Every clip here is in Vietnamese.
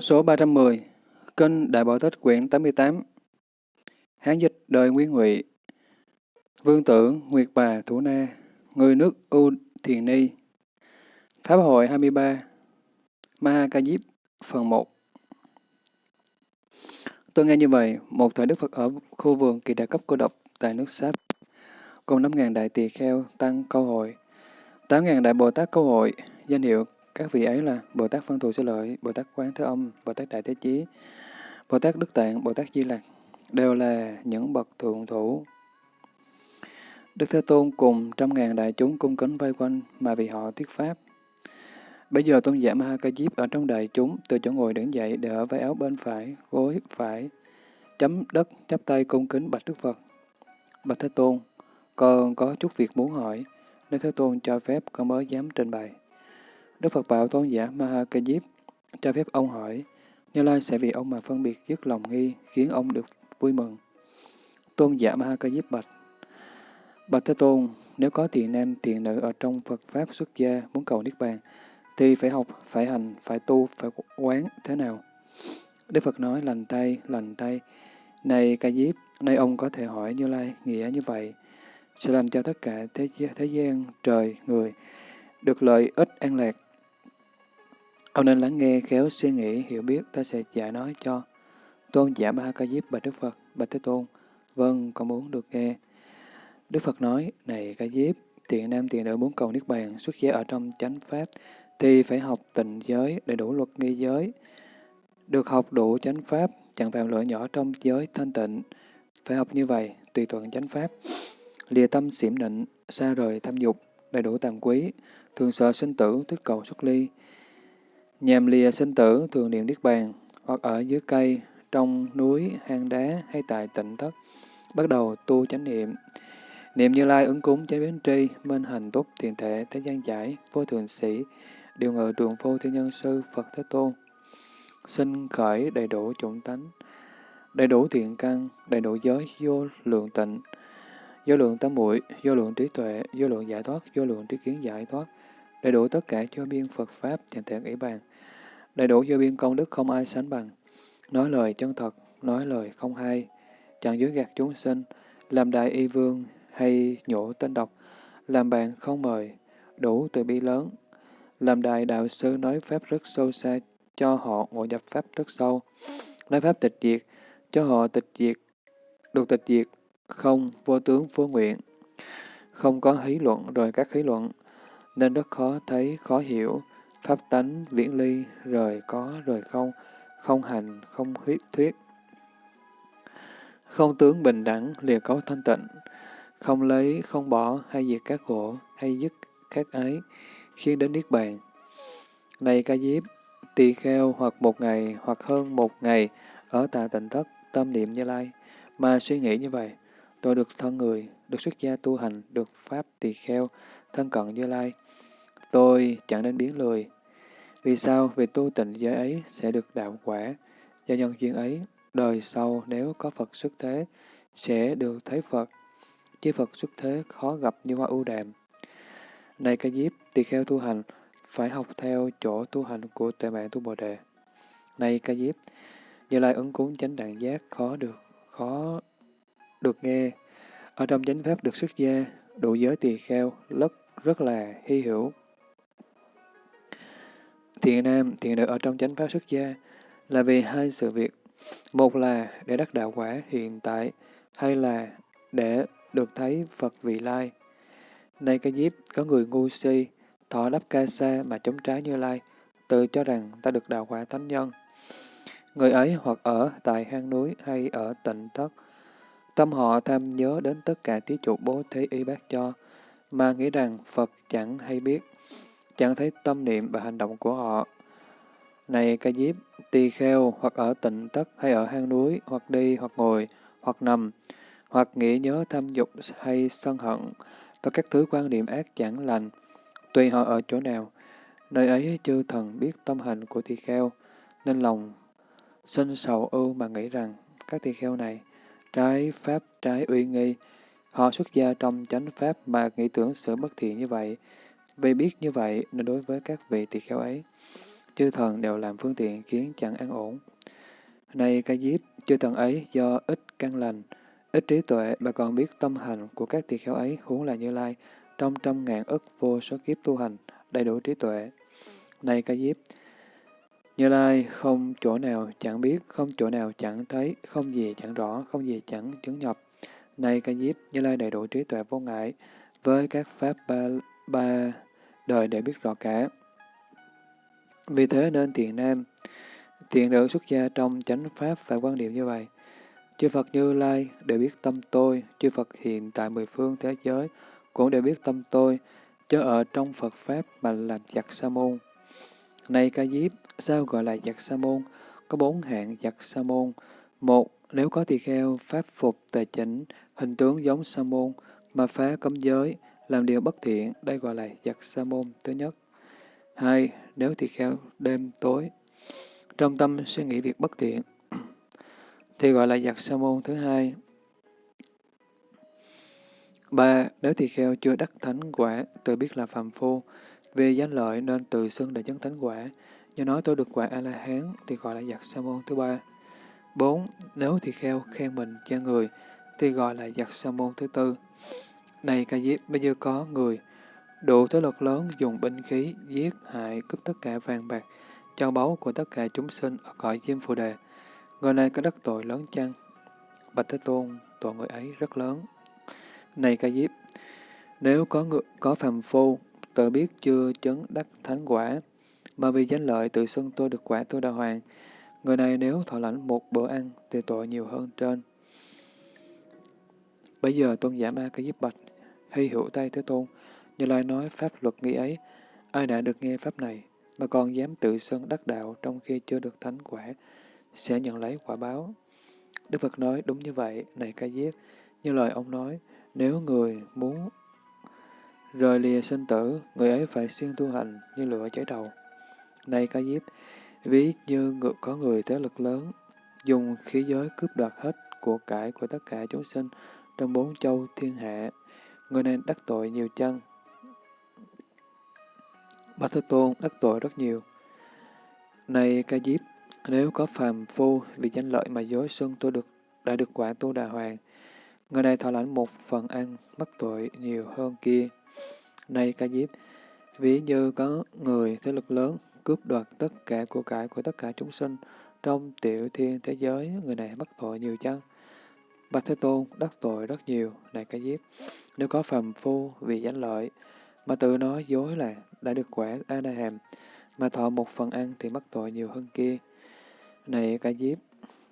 Số 310 Kinh Đại Bảo Tích quyển 88 Hán dịch đời Nguyên Ngụy. Vương tử Nguyệt Bà Thủ Na Người nước U Thiền Ni. Pháp hội 23 Ma Ca Diếp Phần 1 Tôi nghe như vậy, một thời Đức Phật ở khu vườn kỳ đại cấp cô độc tại nước Sáp, cùng 5.000 đại tỳ kheo tăng câu hội, 8.000 đại Bồ Tát câu hội, danh hiệu các vị ấy là Bồ Tát Phân Thù Sư Lợi, Bồ Tát Quán Thế Âm, Bồ Tát Đại Thế Chí, Bồ Tát Đức Tạng, Bồ Tát Di Lặc, đều là những bậc thượng thủ. Đức Thế Tôn cùng trăm ngàn đại chúng cung kính vây quanh mà vì họ thuyết pháp. Bây giờ tôn giả Ma Ca Diếp ở trong đại chúng, từ chỗ ngồi đứng dậy để ở váy áo bên phải, gối phải, chấm đất, chắp tay cung kính bạch Đức Phật. Bạch Thế Tôn, con có chút việc muốn hỏi, nếu Thế Tôn cho phép con mới dám trình bày. Đức Phật bảo tôn giả Maha Diếp cho phép ông hỏi, Như Lai sẽ vì ông mà phân biệt dứt lòng nghi, khiến ông được vui mừng. Tôn giả Maha Diếp bạch, Bạch Thế Tôn, nếu có thiện nam thiện nữ ở trong Phật Pháp xuất gia muốn cầu Niết Bàn, thì phải học, phải hành, phải tu, phải quán thế nào? Đức Phật nói lành tay, lành tay. Này Ca Diếp, nay ông có thể hỏi Như Lai nghĩa như vậy, sẽ làm cho tất cả thế, thế gian, trời, người được lợi ích an lạc. Ông nên lắng nghe, khéo suy nghĩ, hiểu biết, ta sẽ giải nói cho. Tôn giả Ma Ca Diếp bạch Đức Phật, bạch Thế Tôn, vâng, con muốn được nghe. Đức Phật nói, này Ca Diếp, tiện nam tiện nữ muốn cầu Niết Bàn, xuất gia ở trong chánh Pháp, thì phải học tịnh giới đầy đủ luật nghi giới. Được học đủ chánh Pháp, chẳng phạm lỗi nhỏ trong giới thanh tịnh. Phải học như vậy, tùy thuận chánh Pháp. Lìa tâm xỉm nịnh, xa rời tham dục, đầy đủ tàm quý, thường sợ sinh tử, thích cầu xuất ly nhàm lìa sinh tử, thường niệm Niết Bàn, hoặc ở dưới cây, trong núi, hang đá hay tại tịnh thất, bắt đầu tu chánh niệm. Niệm Như Lai ứng cúng chánh biến tri, minh hành túc, thiền thể, thế gian giải, vô thường sĩ, điều ngự trường phu thiên nhân sư, Phật Thế Tôn. Sinh khởi đầy đủ chủng tánh, đầy đủ thiện căn, đầy đủ giới, vô lượng tịnh, vô lượng tâm muội, vô lượng trí tuệ, vô lượng giải thoát, vô lượng trí kiến giải thoát, đầy đủ tất cả cho biên Phật Pháp, chẳng thể nghĩ bàn, đầy đủ vô biên công đức không ai sánh bằng, nói lời chân thật, nói lời không hay, chẳng dối gạt chúng sinh, làm đại y vương hay nhổ tên độc, làm bạn không mời, đủ từ bi lớn, làm đại đạo sư nói Pháp rất sâu xa, cho họ ngộ nhập Pháp rất sâu, nói Pháp tịch diệt, cho họ tịch diệt, được tịch diệt, không vô tướng vô nguyện, không có hí luận rồi các hí luận, nên rất khó thấy, khó hiểu, pháp tánh viễn ly, rời có, rời không, không hành, không huyết thuyết. Không tướng bình đẳng, lìa cấu thanh tịnh, không lấy, không bỏ, hay diệt các khổ, hay dứt các ái, khiến đến Niết Bàn. Này ca diếp, tỳ kheo hoặc một ngày, hoặc hơn một ngày, ở tà tịnh thất, tâm niệm như lai, mà suy nghĩ như vậy, tôi được thân người, được xuất gia tu hành, được pháp tỳ kheo, thân cận như lai. Tôi chẳng nên biến lười. Vì sao? Vì tu tịnh giới ấy sẽ được đạo quả. Do nhân duyên ấy, đời sau nếu có Phật xuất thế, sẽ được thấy Phật. Chứ Phật xuất thế khó gặp như hoa ưu đàm. Này ca diếp, tỳ kheo tu hành, phải học theo chỗ tu hành của tuệ mạng tu Bồ Đề. Này ca diếp, Như Lai ứng cúng chánh đẳng giác khó được, khó được nghe. Ở trong chánh pháp được xuất gia, đủ giới tỳ kheo, rất, rất là hy hữu. Thiện nam, thiện nữ ở trong chánh pháp xuất gia là vì hai sự việc. Một là để đắc đạo quả hiện tại, hay là để được thấy Phật vị lai. Này cái diếp, có người ngu si, thọ đắp ca sa mà chống trái như lai, tự cho rằng ta được đạo quả thánh nhân. Người ấy hoặc ở tại hang núi hay ở tịnh thất, tâm họ tham nhớ đến tất cả thí chủ bố thí y bác cho, mà nghĩ rằng Phật chẳng hay biết, chẳng thấy tâm niệm và hành động của họ. Này ca diếp, tỳ kheo hoặc ở tịnh thất hay ở hang núi, hoặc đi, hoặc ngồi, hoặc nằm, hoặc nghĩ nhớ tham dục hay sân hận, và các thứ quan niệm ác chẳng lành, tùy họ ở chỗ nào, nơi ấy chư thần biết tâm hành của tỳ kheo, nên lòng sinh sầu ưu mà nghĩ rằng các tỳ kheo này trái pháp trái uy nghi, họ xuất gia trong chánh pháp mà nghĩ tưởng sự bất thiện như vậy, vì biết như vậy nên đối với các vị tỳ kheo ấy, chư thần đều làm phương tiện khiến chẳng an ổn. Này ca diếp, chư thần ấy do ít căn lành, ít trí tuệ mà còn biết tâm hành của các tỳ kheo ấy huống là Như Lai, trong trăm ngàn ức vô số kiếp tu hành, đầy đủ trí tuệ. Này ca diếp, Như Lai không chỗ nào chẳng biết, không chỗ nào chẳng thấy, không gì chẳng rõ, không gì chẳng chứng nhập. Này ca diếp, Như Lai đầy đủ trí tuệ vô ngại, với các pháp ba, ba đời để biết rõ cả. Vì thế nên thiện nam, thiện nữ xuất gia trong chánh pháp và quan điểm như vậy. Chư Phật Như Lai đều biết tâm tôi, chư Phật hiện tại mười phương thế giới cũng đều biết tâm tôi, chớ ở trong Phật Pháp mà làm giặc sa môn. Này ca diếp, sao gọi là giặc sa môn? Có bốn hạng giặc sa môn. Một, nếu có tỳ kheo, pháp phục, tề chỉnh, hình tướng giống sa môn, mà phá cấm giới, làm điều bất thiện, đây gọi là giặc sa môn thứ nhất. Hai, nếu tỳ kheo đêm tối, trong tâm suy nghĩ việc bất thiện, thì gọi là giặc sa môn thứ hai. Ba, nếu tỳ kheo chưa đắc thánh quả, tự biết là phàm phu, vì danh lợi nên tự xưng để chứng thánh quả, do nói tôi được quả A-la-hán thì gọi là giặc sa môn thứ ba. Bốn, nếu tỳ kheo khen mình cho người, thì gọi là giặc sa môn thứ tư. Này ca diếp, bây giờ có người, đủ thế lực lớn dùng binh khí, giết, hại, cướp tất cả vàng bạc, châu báu của tất cả chúng sinh ở cõi diêm phù đề. Người này có đắc tội lớn chăng? Bạch Thế Tôn, tội người ấy rất lớn. Này ca diếp, nếu có người, có phàm phu, tự biết chưa chấn đắc thánh quả, mà vì danh lợi tự xưng tôi được quả tôi đà hoàng, người này nếu thọ lãnh một bữa ăn thì tội nhiều hơn trên. Bây giờ tôn giả ma ca diếp bạch, hay hữu tay Thế Tôn, như Lai nói pháp luật nghi ấy, ai đã được nghe pháp này, mà còn dám tự xưng đắc đạo trong khi chưa được thánh quả, sẽ nhận lấy quả báo. Đức Phật nói đúng như vậy, này ca diếp, như lời ông nói, nếu người muốn rời lìa sinh tử, người ấy phải siêng tu hành như lửa cháy đầu. Này ca diếp, ví như có người thế lực lớn, dùng khí giới cướp đoạt hết của cải của tất cả chúng sinh trong bốn châu thiên hạ, người này đắc tội nhiều chân. Bạch Thế Tôn đắc tội rất nhiều. Này ca diếp, nếu có phàm phu vì danh lợi mà dối xưng tôi được đã được quả tu đà hoàng, người này thọ lãnh một phần ăn, mắc tội nhiều hơn kia. Này ca diếp, ví như có người thế lực lớn cướp đoạt tất cả của cải của tất cả chúng sinh trong tiểu thiên thế giới, người này mắc tội nhiều chăng? Bạch Thế Tôn đắc tội rất nhiều, này cái diếp. Nếu có phàm phu vì danh lợi, mà tự nói dối là đã được quả A-na-hàm, mà thọ một phần ăn thì mắc tội nhiều hơn kia. Này ca diếp,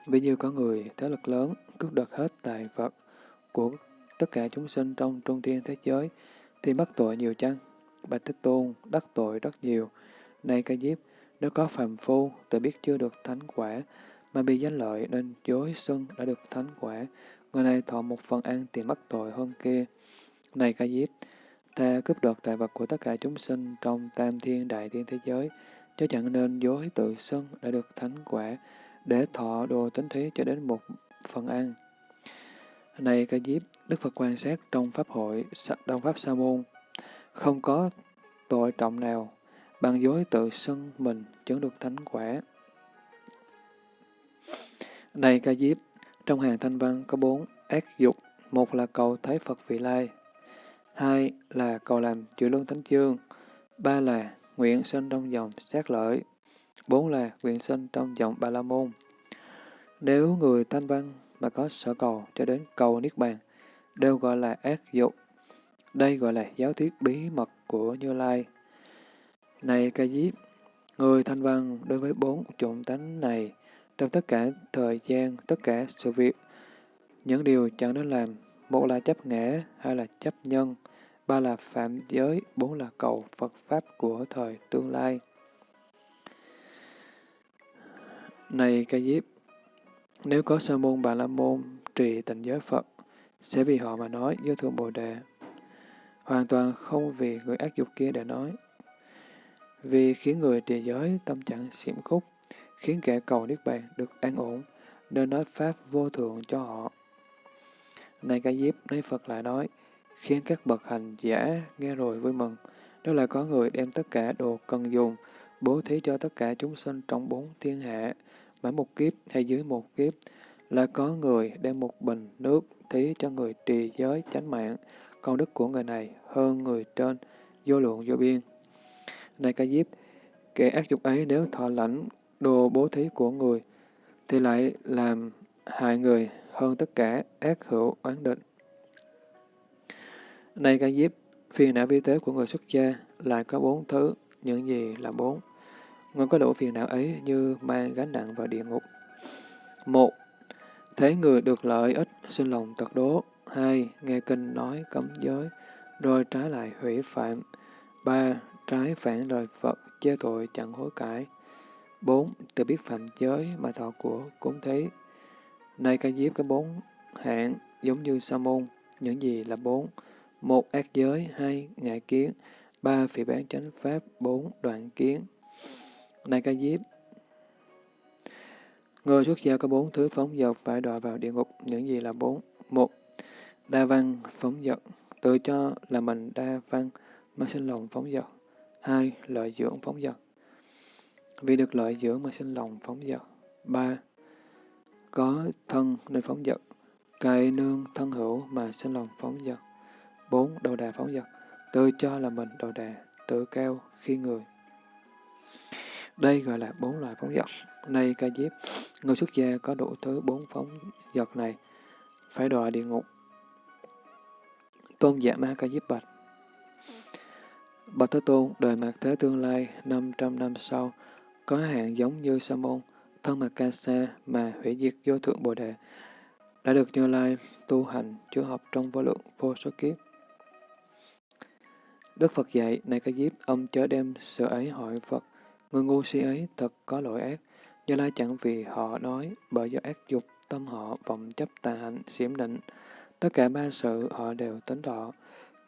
ví như có người thế lực lớn cướp đoạt hết tài vật của tất cả chúng sinh trong trung thiên thế giới, thì mắc tội nhiều chăng? Bạch Thế Tôn đắc tội rất nhiều. Này ca diếp, nếu có phàm phu tự biết chưa được thánh quả, mà bị danh lợi nên dối xưng đã được thánh quả, người này thọ một phần ăn thì mắc tội hơn kia. Này ca diếp, ta cướp đoạt tài vật của tất cả chúng sinh trong tam thiên đại thiên thế giới, chứ chẳng nên dối tự xưng đã được thánh quả, để thọ đồ tính thí cho đến một phần ăn. Này ca diếp, Đức Phật quan sát trong Pháp hội, trong Pháp Sa môn, không có tội trọng nào, bằng dối tự xưng mình chứng được thánh quả. Này ca diếp, trong hàng thanh văn có bốn ác dục, một là cầu thấy Phật vị lai, hai là cầu làm chữ lương thánh chương, ba là nguyện sinh trong dòng sát lợi, bốn là nguyện sinh trong dòng ba la môn. Nếu người thanh văn mà có sở cầu cho đến cầu Niết Bàn, đều gọi là ác dục. Đây gọi là giáo thuyết bí mật của Như Lai. Này ca diếp, người thanh văn đối với bốn chủng tánh này, trong tất cả thời gian, tất cả sự việc, những điều chẳng nên làm, một là chấp ngã, hai là chấp nhân, ba là phạm giới, bốn là cầu Phật Pháp của thời tương lai. Này ca diếp, nếu có sơ môn bà la môn trì tịnh giới Phật, sẽ vì họ mà nói vô thượng Bồ Đề. Hoàn toàn không vì người ác dục kia để nói. Vì khiến người trì giới tâm trạng xiểm khúc, khiến kẻ cầu Niết Bàn được an ổn, nên nói Pháp vô thượng cho họ. Này ca diếp, lấy Phật lại nói, khiến các bậc hành giả nghe rồi vui mừng. Đó là có người đem tất cả đồ cần dùng, bố thí cho tất cả chúng sinh trong bốn thiên hạ, mãi một kiếp hay dưới một kiếp, là có người đem một bình nước thí cho người trì giới chánh mạng, công đức của người này hơn người trên, vô lượng vô biên. Này ca diếp, kẻ ác dục ấy nếu thọ lãnh đồ bố thí của người, thì lại làm hại người hơn tất cả ác hữu oán định. Này ca diếp, phiền não vi tế của người xuất gia lại có bốn thứ, những gì là bốn? Người có đủ phiền não ấy như mang gánh nặng vào địa ngục. Một, thấy người được lợi ích, sinh lòng tật đố. Hai, nghe kinh nói cấm giới, rồi trái lại hủy phạm. Ba, trái phản lời Phật, chê tội chẳng hối cải. Bốn, tự biết phạm giới mà thọ của cúng thí. Nay ca diếp có bốn hạng giống như sa môn. Những gì là bốn? Một, ác giới. Hai, ngại kiến. Ba, phỉ bán chánh pháp. Bốn, đoạn kiến. Nay ca diếp, Người xuất gia có bốn thứ phóng dật phải đọa vào địa ngục. Những gì là bốn? Một, đa văn phóng dật. Tự cho là mình đa văn mà sinh lòng phóng dật. Hai, lợi dưỡng phóng dật. Vì được lợi dưỡng mà sinh lòng phóng dật. Ba, có thân nên phóng dật. Cậy nương thân hữu mà sinh lòng phóng dật. Bốn, đầu đà phóng dật. Tự cho là mình đầu đà, tự cao khi người. Đây gọi là bốn loại phóng dật. Nay ca diếp, người xuất gia có đủ thứ bốn phóng dật này, phải đọa địa ngục. Tôn giả ma ca diếp bạch. Bạch Thế Tôn, đời mặt thế tương lai, 500 năm sau, có hạn giống như sa môn, thân mặt ca sa mà hủy diệt vô thượng bồ đề, đã được Như Lai tu hành chữa học trong vô lượng vô số kiếp. Đức Phật dạy, này ca diếp, ông chớ đem sự ấy hỏi Phật, người ngu si ấy thật có lỗi ác, Như Lai chẳng vì họ nói, bởi do ác dục, tâm họ vọng chấp tà hạnh, xiểm định, tất cả ba sự họ đều tính thọ.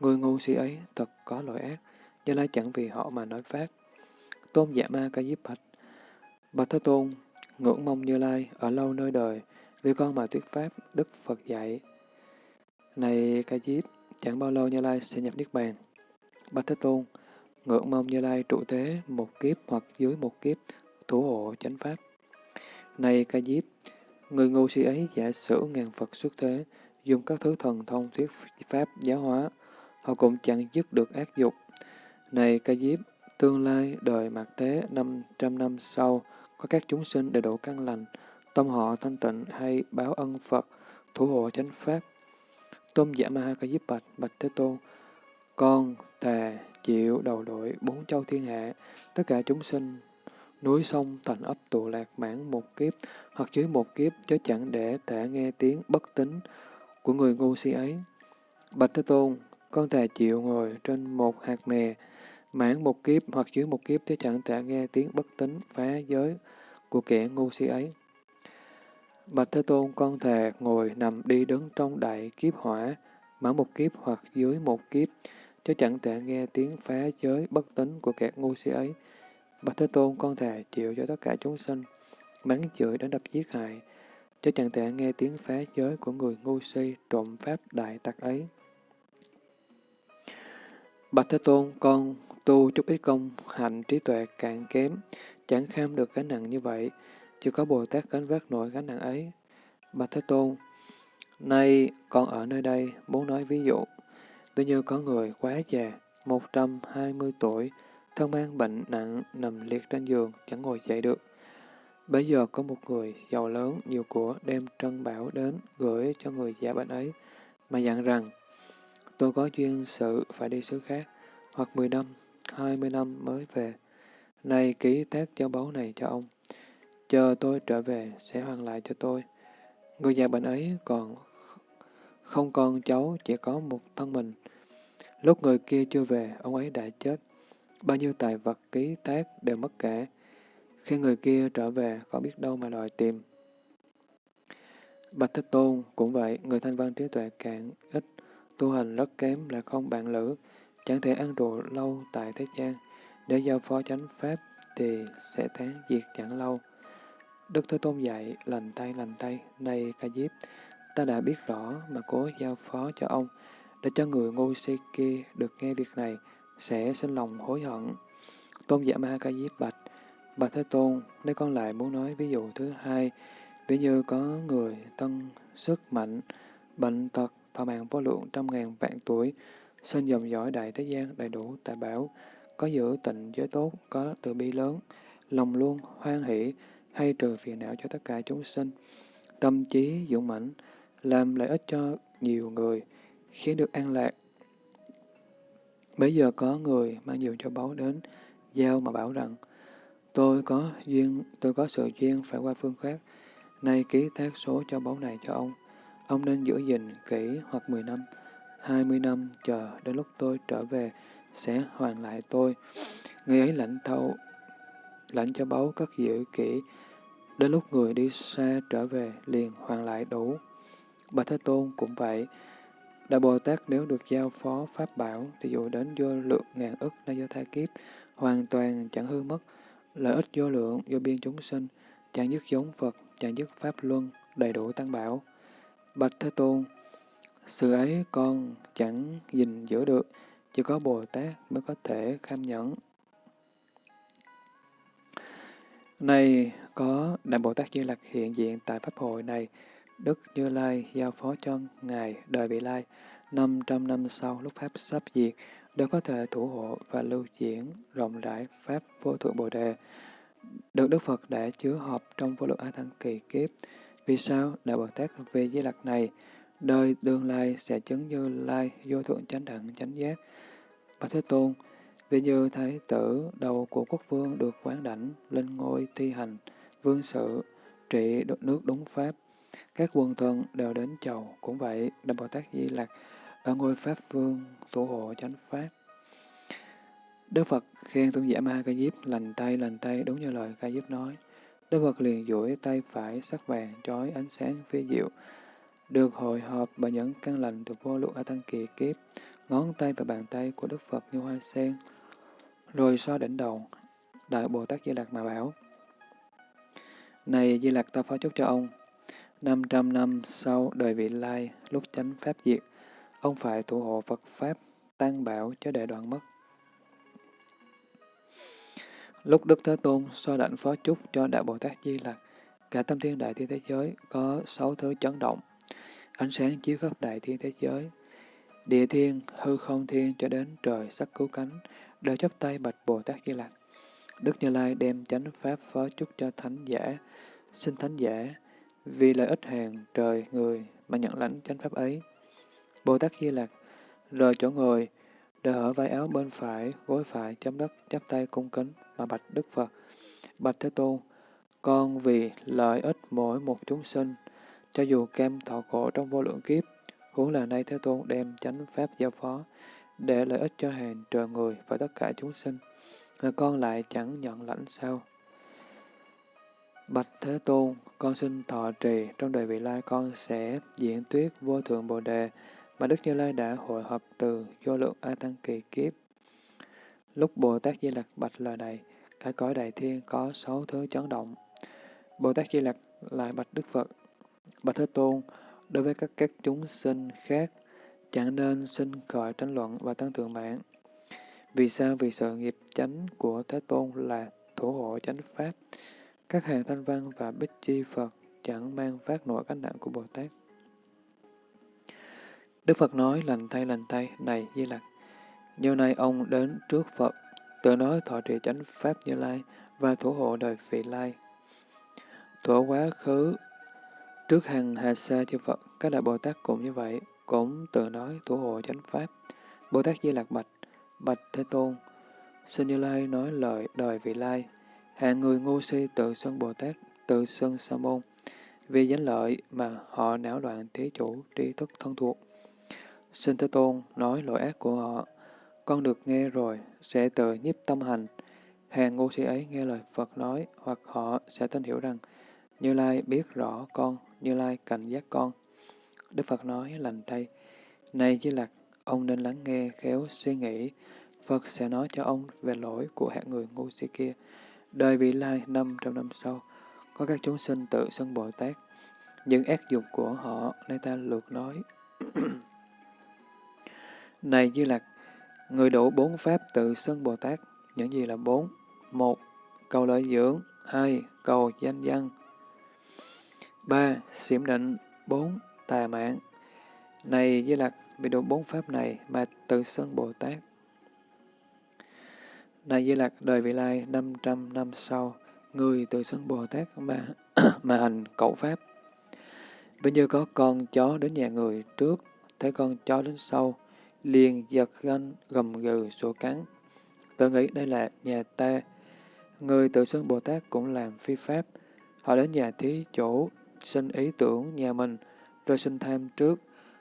Người ngu si ấy thật có lỗi ác, Như Lai chẳng vì họ mà nói pháp. Tôn giả ma ca diếp bạch. Bạch Thế Tôn, ngưỡng mong Như Lai ở lâu nơi đời, vì con mà thuyết pháp, Đức Phật dạy. Này ca diếp, chẳng bao lâu Như Lai sẽ nhập Niết Bàn. Bạch Thế Tôn, ngưỡng mong Như Lai trụ thế một kiếp hoặc dưới một kiếp, thủ hộ chánh pháp. Này ca diếp, người ngu si ấy giả sử ngàn Phật xuất thế, dùng các thứ thần thông thuyết pháp giáo hóa, họ cũng chẳng dứt được ác dục. Này ca diếp, tương lai đời mạt thế 500 năm sau, có các chúng sinh đầy đủ căn lành, tâm họ thanh tịnh hay báo ân Phật, thủ hộ chánh pháp. Tôn giả Ma Ca Diếp Bạch, Bạch Thế Tôn, con thề chịu đầu đội bốn châu thiên hạ, tất cả chúng sinh, núi sông thành ấp tụ lạc mãn một kiếp, hoặc dưới một kiếp, chớ chẳng để thể nghe tiếng bất tính của người ngu si ấy. Bạch Thế Tôn, con thề chịu ngồi trên một hạt mè, mãn một kiếp hoặc dưới một kiếp chớ chẳng thể nghe tiếng bất tính phá giới của kẻ ngu si ấy. Bạch Thế Tôn, con thề ngồi nằm đi đứng trong đại kiếp hỏa, mãn một kiếp hoặc dưới một kiếp, chứ chẳng thể nghe tiếng phá giới bất tính của kẻ ngu si ấy. Bạch Thế Tôn, con thề chịu cho tất cả chúng sinh, mắng chửi đến đập giết hại, chứ chẳng thể nghe tiếng phá giới của người ngu si trộm pháp đại tặc ấy. Bạch Thế Tôn, con tu chút ít công hạnh trí tuệ càng kém, chẳng kham được gánh nặng như vậy, chưa có Bồ Tát gánh vác nổi gánh nặng ấy. Bạch Thế Tôn, nay con ở nơi đây muốn nói ví dụ, ví như có người quá già, 120 tuổi, thân mang bệnh nặng, nằm liệt trên giường, chẳng ngồi dậy được. Bây giờ có một người giàu lớn, nhiều của đem trân bảo đến gửi cho người già bệnh ấy, mà dặn rằng, tôi có duyên sự phải đi xứ khác, hoặc 10 năm, 20 năm mới về nay ký tác châu báu này cho ông, chờ tôi trở về sẽ hoàn lại cho tôi. Người già bệnh ấy còn không con cháu, chỉ có một thân mình. Lúc người kia chưa về, ông ấy đã chết. Bao nhiêu tài vật ký tác đều mất cả. Khi người kia trở về, có biết đâu mà đòi tìm. Bạch Thích Tôn cũng vậy, người thanh văn trí tuệ càng ít, tu hành rất kém là không bạn lữ, chẳng thể ăn rượu lâu tại thế gian. Để giao phó chánh pháp thì sẽ tháng diệt chẳng lâu. Đức Thế Tôn dạy, lành tay lành tay, này ca diếp, ta đã biết rõ mà cố giao phó cho ông, để cho người ngu si kia được nghe việc này, sẽ sinh lòng hối hận. Tôn giả Ma ca diếp bạch, Bạch Thế Tôn, nếu con lại muốn nói ví dụ thứ hai, ví như có người tân sức mạnh, bệnh tật, thọ mạng vô lượng trăm ngàn vạn tuổi, sinh dòng dõi đại thế gian đầy đủ tài bảo, có giữ tịnh giới tốt, có từ bi lớn, lòng luôn hoan hỷ, hay trừ phiền não cho tất cả chúng sinh, tâm trí dũng mãnh, làm lợi ích cho nhiều người, khiến được an lạc. Bây giờ có người mang nhiều cho báu đến, giao mà bảo rằng, tôi có duyên, tôi có sự duyên phải qua phương khác, nay ký thác số cho báu này cho ông. Ông nên giữ gìn kỹ hoặc 10 năm, 20 năm chờ đến lúc tôi trở về sẽ hoàn lại tôi. Người ấy lãnh thâu, lãnh cho báu cất giữ kỹ, đến lúc người đi xa trở về liền hoàn lại đủ. Bà Thế Tôn cũng vậy. Đại Bồ Tát nếu được giao phó Pháp bảo thì dù đến vô lượng ngàn ức na do thai kiếp, hoàn toàn chẳng hư mất, lợi ích vô lượng vô biên chúng sinh, chẳng dứt giống Phật, chẳng dứt Pháp Luân, đầy đủ tăng bảo. Bạch Thế Tôn, sự ấy con chẳng gìn giữ được, chỉ có Bồ Tát mới có thể kham nhẫn. Này có Đại Bồ Tát Di Lặc hiện diện tại Pháp hội này, Đức Như Lai giao phó cho Ngài đời vị lai, 500 năm sau lúc Pháp sắp diệt, đều có thể thủ hộ và lưu diễn rộng rãi Pháp vô thượng Bồ Đề. Được Đức Phật đã chứa họp trong vô lượng A Thăng kỳ kiếp. Vì sao Đại Bồ Tát về Di Lặc này, đời đương lai sẽ chứng như lai vô thượng chánh đẳng chánh giác. Bạch Thế Tôn, vì như Thái tử đầu của quốc vương được quán đảnh lên ngôi thi hành, vương sự, trị nước đúng Pháp, các quần thần đều đến chầu, cũng vậy, Đại Bồ Tát Di Lặc ở ngôi Pháp Vương thủ hộ chánh Pháp. Đức Phật khen tôn giả Ma Ca Diếp lành tay lành tay đúng như lời Ca Diếp nói. Đức Phật liền duỗi tay phải sắc vàng trói ánh sáng phía diệu, được hội họp bởi những căn lành từ vô lượng A Tăng Kỳ Kiếp, ngón tay và bàn tay của Đức Phật như hoa sen, rồi so đỉnh đầu, Đại Bồ Tát Di lạc mà bảo. Này Di lạc, ta phó chúc cho ông, 500 năm sau đời vị lai, lúc chánh Pháp diệt, ông phải thủ hộ Phật Pháp, tăng bảo cho để đoạn mất. Lúc Đức Thế Tôn so đảnh phó chúc cho Đại Bồ Tát Di Lặc, cả tâm thiên đại thiên thế giới có sáu thứ chấn động, ánh sáng chiếu khắp đại thiên thế giới. Địa thiên, hư không thiên cho đến trời sắc cứu cánh, đều chấp tay bạch Bồ Tát Di Lặc. Đức Như Lai đem chánh pháp phó chúc cho thánh giả, xin thánh giả, vì lợi ích hàng trời người mà nhận lãnh chánh pháp ấy. Bồ Tát Di Lặc rời chỗ ngồi, đỡ hở vai áo bên phải, gối phải chấm đất, chắp tay cung kính mà bạch Đức Phật. Bạch Thế Tôn, con vì lợi ích mỗi một chúng sinh, cho dù kem thọ khổ trong vô lượng kiếp, huống là nay Thế Tôn đem chánh pháp giao phó, để lợi ích cho hàng trời người và tất cả chúng sinh, mà con lại chẳng nhận lãnh sao? Bạch Thế Tôn, con xin thọ trì, trong đời vị lai con sẽ diễn tuyết vô thượng Bồ Đề, mà Đức Như Lai đã hội hợp từ vô lượng A Tăng kỳ kiếp. Lúc Bồ Tát Di Lặc bạch lời này, cái cõi đại thiên có sáu thứ chấn động. Bồ Tát Di Lặc lại bạch Đức Phật, Bạch Thế Tôn, đối với các các chúng sinh khác, chẳng nên sinh khởi tranh luận và tăng thượng mạng. Vì sao? Vì sự nghiệp chánh của Thế Tôn là thủ hộ chánh Pháp. Các hàng thanh văn và bích chi Phật chẳng mang phát nổi cánh nặng của Bồ Tát. Đức Phật nói lành tay lành tay, này Di Lặc. nhiều nay ông đến trước Phật, tự nói thọ trì chánh Pháp Như Lai và thủ hộ đời vị Lai. Thuở quá khứ, trước hằng hà sa chư Phật, các đại Bồ Tát cũng như vậy, cũng tự nói thủ hộ chánh Pháp. Bồ Tát Di Lạc Bạch, Bạch Thế Tôn, xin Như Lai nói lời đời vị Lai, hàng người ngu si tự xưng Bồ Tát, tự xưng Sa môn, vì danh lợi mà họ não loạn thế chủ tri thức thân thuộc. Xin Thế Tôn nói lỗi ác của họ, con được nghe rồi, sẽ tự nhiếp tâm hành. Hàng ngu si ấy nghe lời Phật nói, hoặc họ sẽ tin hiểu rằng, Như Lai biết rõ con, như Lai cảnh giác con. Đức Phật nói lành thay, Này Di Lặc, ông nên lắng nghe, khéo suy nghĩ, Phật sẽ nói cho ông về lỗi của hạng người ngu si kia. Đời vị lai năm trong năm sau, có các chúng sinh tự xưng Bồ Tát. Những ác dục của họ, nay ta lược nói. Này Di Lặc, người đủ bốn pháp tự xưng Bồ Tát, những gì là bốn? Một, Cầu lợi dưỡng. hai Cầu danh văn ba Xiểm định. bốn Tà mạng. Này Di Lặc, vì đủ bốn pháp này mà tự xưng Bồ Tát. Này Di Lặc, đời vị lai 500 năm sau, người tự xưng Bồ Tát mà, mà hành cậu pháp. Bây như có con chó đến nhà người trước, thấy con chó đến sau, liền giật ganh gầm gừ sổ cắn. Tự nghĩ đây là nhà ta. Người tự xưng Bồ Tát cũng làm phi pháp. Họ đến nhà thí chủ, sinh ý tưởng nhà mình, rồi sinh tham trước.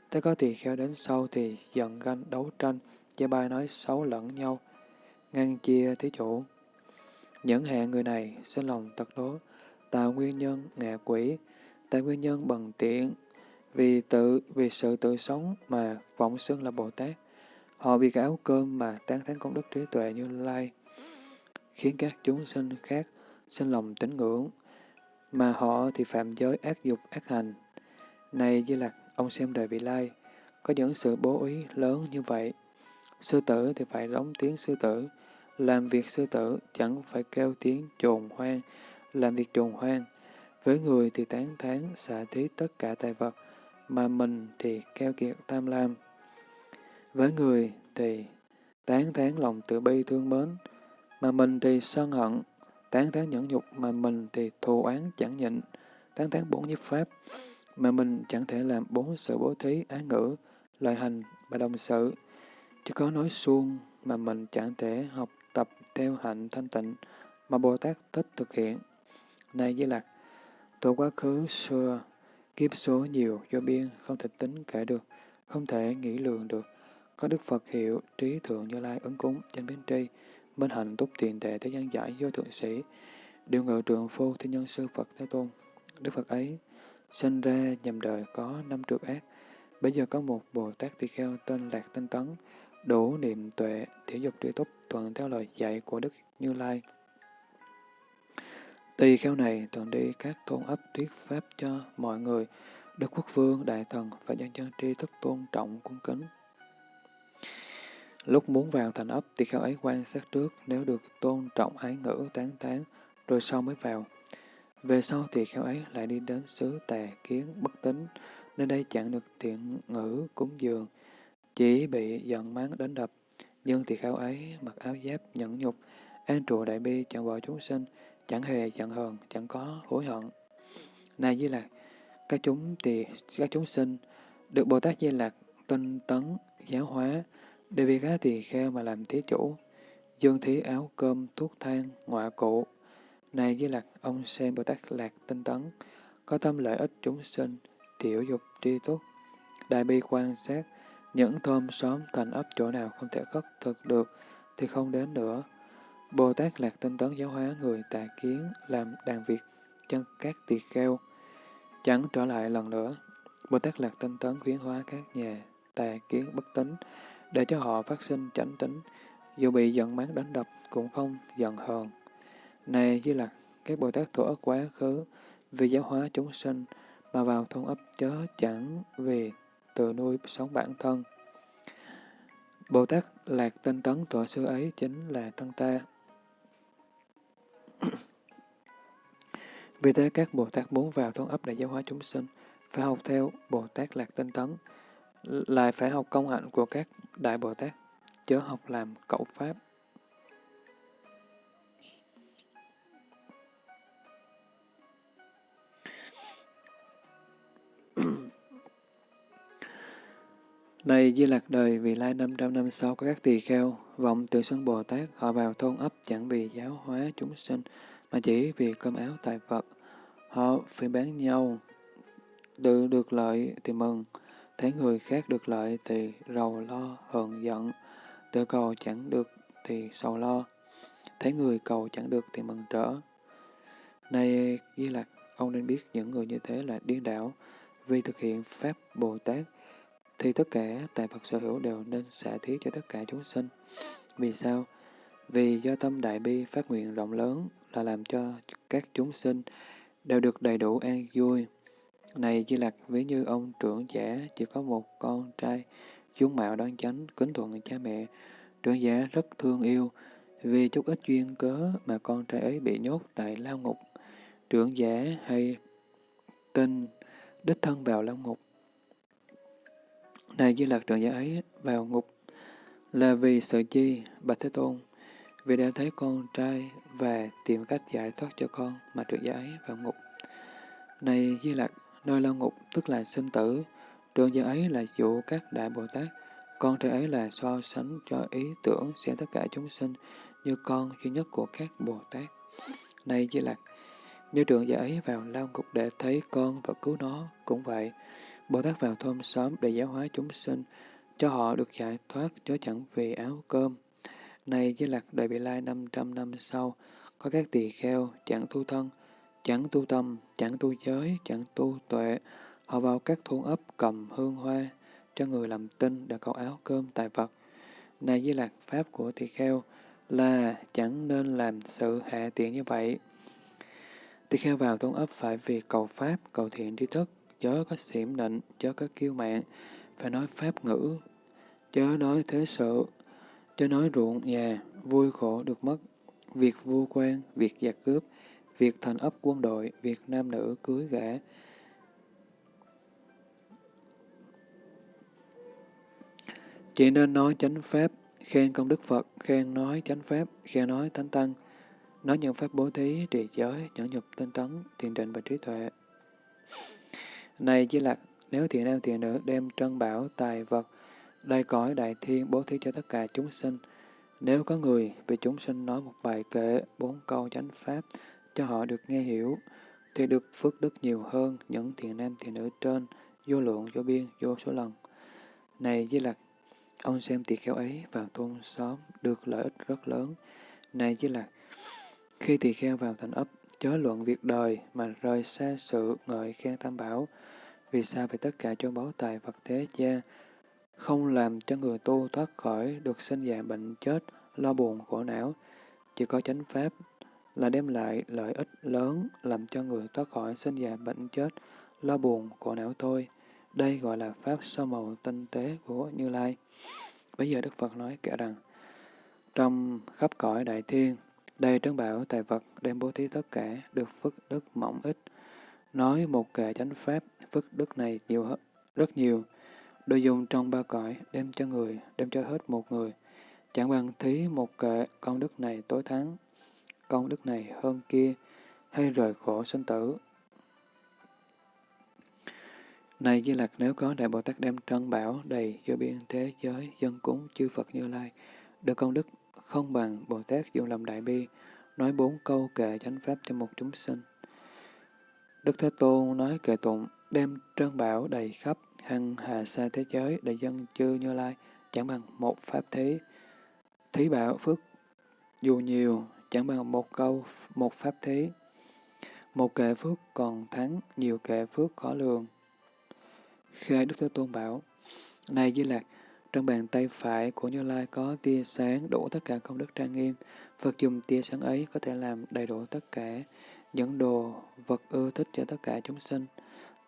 tới có tỳ kheo đến sau thì giận ganh đấu tranh, chê bai nói xấu lẫn nhau, ngăn chia thí chủ. Những hạng người này sinh lòng tật đố, tạo nguyên nhân ngạ quỷ, tại nguyên nhân bằng tiện, vì tự vì sự tự sống mà vọng xưng là Bồ Tát. Họ bị cái áo cơm mà tán thán công đức trí tuệ như lai, khiến các chúng sinh khác sinh lòng tín ngưỡng, mà họ thì phạm giới ác dục ác hành. Này Di Lặc, ông xem đời vị lai, có những sự bố ý lớn như vậy. Sư tử thì phải đóng tiếng sư tử, làm việc sư tử chẳng phải kêu tiếng trồn hoang, làm việc trồn hoang. Với người thì tán thán xả thí tất cả tài vật, mà mình thì keo kiệt tham lam. Với người thì tán thán lòng tự bi thương mến, mà mình thì sân hận, tán tán nhẫn nhục mà mình thì thù oán chẳng nhịn, tán tán bốn nhiếp pháp, mà mình chẳng thể làm bốn sự bố thí, án ngữ, lời hành và đồng sự, chứ có nói suông mà mình chẳng thể học tập theo hạnh thanh tịnh mà Bồ Tát thích thực hiện. Này Di Lặc, tổ quá khứ xưa, kiếp số nhiều do biên không thể tính kể được, không thể nghĩ lường được. Có Đức Phật hiệu trí thượng như lai ứng cúng trên biến tri, minh hạnh túc tiền tệ thế gian giải do thượng sĩ, điều ngự trường phu thiên nhân sư Phật Thế Tôn. Đức Phật ấy sinh ra nhằm đời có năm trượt ác. Bây giờ có một Bồ Tát Tỳ Kheo tên Lạc Tinh Tấn, đủ niệm tuệ, thể dục tri túc thuận theo lời dạy của Đức Như Lai. Tỳ kheo này thường đi các thôn ấp thuyết pháp cho mọi người, Đức Quốc Vương, Đại Thần và nhân dân tri thức tôn trọng cung kính. Lúc muốn vào thành ấp, tỳ kheo ấy quan sát trước nếu được tôn trọng ái ngữ tán tán, rồi sau mới vào. Về sau tỳ kheo ấy lại đi đến xứ tà kiến bất tính, nơi đây chẳng được thiện ngữ cúng dường, chỉ bị giận mắng đến đập. Nhưng tỳ kheo ấy mặc áo giáp nhẫn nhục, an trụ đại bi chẳng bỏ chúng sinh, chẳng hề giận hờn, chẳng có hối hận. Này Di Lạc, các chúng tỳ các chúng sinh được Bồ Tát Di Lạc tinh tấn giáo hóa, để vì các tỳ kheo mà làm thí chủ, dương thí áo cơm, thuốc thang, ngoại cụ. Này Di Lạc, ông xem Bồ Tát Lạc tinh tấn, có tâm lợi ích chúng sinh, tiểu dục tri túc, đại bi quan sát, những thơm xóm thành ấp chỗ nào không thể khất thực được thì không đến nữa. Bồ Tát Lạc tinh tấn giáo hóa người tà kiến làm đàn việc chân các tỳ kheo, chẳng trở lại lần nữa. Bồ Tát Lạc tinh tấn khuyến hóa các nhà tà kiến bất tính, để cho họ phát sinh chánh tính, dù bị giận mắng đánh đập cũng không giận hờn. Này Di Lặc, các Bồ Tát thủ ức quá khứ vì giáo hóa chúng sinh mà vào thôn ấp chớ chẳng vì tự nuôi sống bản thân. Bồ Tát Lạc tinh tấn tọa sư ấy chính là thân ta. Vì thế các Bồ Tát muốn vào thôn ấp để giáo hóa chúng sinh, phải học theo Bồ Tát Lạc Tinh Tấn, lại phải học công hạnh của các Đại Bồ Tát, chớ học làm cậu Pháp. Này Di Lạc đời, vì lai 500 năm sau có các tỳ kheo, vọng từ sân Bồ Tát, họ vào thôn ấp chẳng vì giáo hóa chúng sinh, mà chỉ vì cơm áo tài Phật. Họ phải bán nhau, tự được lợi thì mừng, thấy người khác được lợi thì rầu lo, hờn giận, tự cầu chẳng được thì sầu lo, thấy người cầu chẳng được thì mừng trở. Này Di Lạc, ông nên biết những người như thế là điên đảo, vì thực hiện Pháp Bồ Tát, thì tất cả tài Phật sở hữu đều nên xả thí cho tất cả chúng sinh. Vì sao? Vì do tâm đại bi phát nguyện rộng lớn là làm cho các chúng sinh đều được đầy đủ an vui. Này Di Lặc, ví như ông trưởng giả chỉ có một con trai, dung mạo đoan chánh, kính thuận cha mẹ, trưởng giả rất thương yêu, Vì chút ít duyên cớ mà con trai ấy bị nhốt tại lao ngục, trưởng giả hay tin đích thân vào lao ngục. Này Di Lặc trưởng giả ấy vào ngục là vì sợ chi, Bạch Thế Tôn, vì đã thấy con trai và tìm cách giải thoát cho con mà trưởng giả ấy vào ngục. Này Di Lặc, nơi lao ngục tức là sinh tử, trường giờ ấy là dụ các đại Bồ Tát, con trai ấy là so sánh cho ý tưởng sẽ tất cả chúng sinh như con duy nhất của các Bồ Tát. Này Di Lạc, như trường giả ấy vào lao ngục để thấy con và cứu nó, cũng vậy. Bồ Tát vào thôn xóm để giáo hóa chúng sinh, cho họ được giải thoát chớ chẳng vì áo cơm. Này Di Lạc đời bị lai 500 năm sau, có các tỳ kheo chẳng thu thân, chẳng tu tâm, chẳng tu giới, chẳng tu tuệ, họ vào các thôn ấp cầm hương hoa, cho người làm tinh để cầu áo cơm tài vật. Này với Lạc Pháp của tỳ kheo là chẳng nên làm sự hạ tiện như vậy. Tỳ kheo vào thôn ấp phải vì cầu Pháp, cầu thiện tri thức, chớ có xỉm nịnh, chớ có kiêu mạng, phải nói Pháp ngữ, chớ nói thế sự, chớ nói ruộng nhà, vui khổ được mất, việc vua quan, việc giặc cướp, việc thành ấp quân đội, việc nam nữ cưới gã, Chỉ nên nói chánh pháp, khen công đức Phật, khen nói chánh pháp, khen nói thánh tăng, nói những pháp bố thí, trì giới, nhẫn nhục, tinh tấn, thiền định và trí tuệ. Này Di Lạc, nếu thiện nam thiện nữ đem trân bảo, tài vật, đầy cõi đại thiên bố thí cho tất cả chúng sinh, nếu có người vì chúng sinh nói một bài kệ, bốn câu chánh pháp, cho họ được nghe hiểu, thì được phước đức nhiều hơn những thiện nam thiện nữ trên, vô lượng, vô biên, vô số lần. Này Di Lặc, Ông xem tỳ kheo ấy vào thôn xóm được lợi ích rất lớn. Này Di là khi tỳ kheo vào thành ấp, chớ luận việc đời mà rời xa sự ngợi khen tam bảo. Vì sao vì tất cả châu báu tài vật thế gia không làm cho người tu thoát khỏi được sinh già bệnh chết, lo buồn khổ não. Chỉ có chánh pháp là đem lại lợi ích lớn làm cho người thoát khỏi sinh già bệnh chết, lo buồn của não thôi. Đây gọi là pháp sơ màu tinh tế của Như Lai. Bây giờ Đức Phật nói kể rằng, trong khắp cõi đại thiên, đây trấn bảo tài vật đem bố thí tất cả, được phước đức mỏng ít. Nói một kệ chánh pháp, phước đức này nhiều rất nhiều. Đồ dùng trong ba cõi, đem cho người, đem cho hết một người. Chẳng bằng thí một kệ, công đức này tối thắng, công đức này hơn kia, hay rời khổ sinh tử, này Di Lặc nếu có Đại Bồ Tát đem trân bảo đầy vô biên thế giới, dân cúng chư Phật Như Lai, được công đức không bằng Bồ Tát dùng lòng đại bi, nói bốn câu kệ chánh pháp cho một chúng sinh. Đức Thế Tôn nói kệ tụng, đem trân bảo đầy khắp, hằng hà sa thế giới, đầy dân chư Như Lai, chẳng bằng một pháp thí. Thí bảo phước dù nhiều, chẳng bằng một câu, một pháp thí. Một kệ phước còn thắng, nhiều kệ phước khó lường. khi Đức Thế Tôn bảo, Này Di Lạc, trong bàn tay phải của Như Lai có tia sáng đủ tất cả công đức trang nghiêm. Phật dùng tia sáng ấy có thể làm đầy đủ tất cả những đồ vật ưa thích cho tất cả chúng sinh.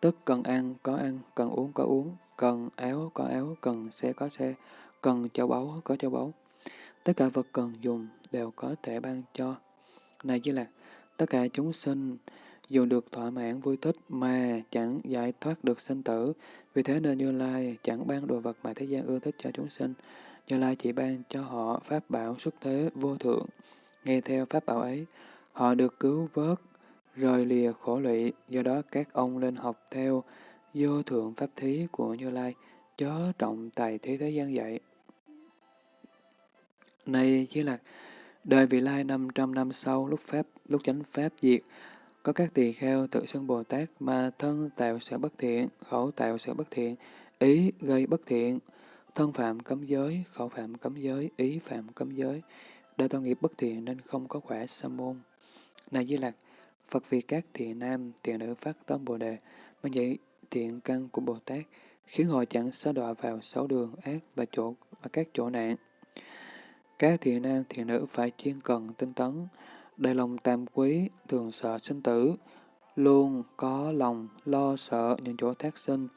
Tức cần ăn có ăn, cần uống có uống, cần áo có áo, cần xe có xe, cần châu báu có châu báu. Tất cả vật cần dùng đều có thể ban cho. Này Di Lạc, tất cả chúng sinh dù được thỏa mãn vui thích mà chẳng giải thoát được sinh tử. Vì thế nên Như Lai chẳng ban đồ vật mà thế gian ưa thích cho chúng sinh. Như Lai chỉ ban cho họ pháp bảo xuất thế vô thượng. Nghe theo pháp bảo ấy, họ được cứu vớt, rời lìa khổ lụy. Do đó các ông lên học theo vô thượng pháp thí của Như Lai, chớ trọng tài thế thế gian dạy. Này chỉ là đời vị lai 500 năm sau, lúc Pháp, lúc chánh Pháp diệt, có các tỳ kheo tự xưng Bồ Tát mà thân tạo sự bất thiện, khẩu tạo sự bất thiện, ý gây bất thiện, thân phạm cấm giới, khẩu phạm cấm giới, ý phạm cấm giới, đã tạo nghiệp bất thiện nên không có quả sa môn. Này Di Lạc, Phật vì các thiện nam, thiện nữ phát tâm Bồ Đề, mà dạy thiện căn của Bồ Tát, khiến họ chẳng xa đọa vào sáu đường ác và chỗ và các chỗ nạn. Các thiện nam, thiện nữ phải chuyên cần tinh tấn, đầy lòng tam quý, thường sợ sinh tử, luôn có lòng lo sợ những chỗ thác sinh,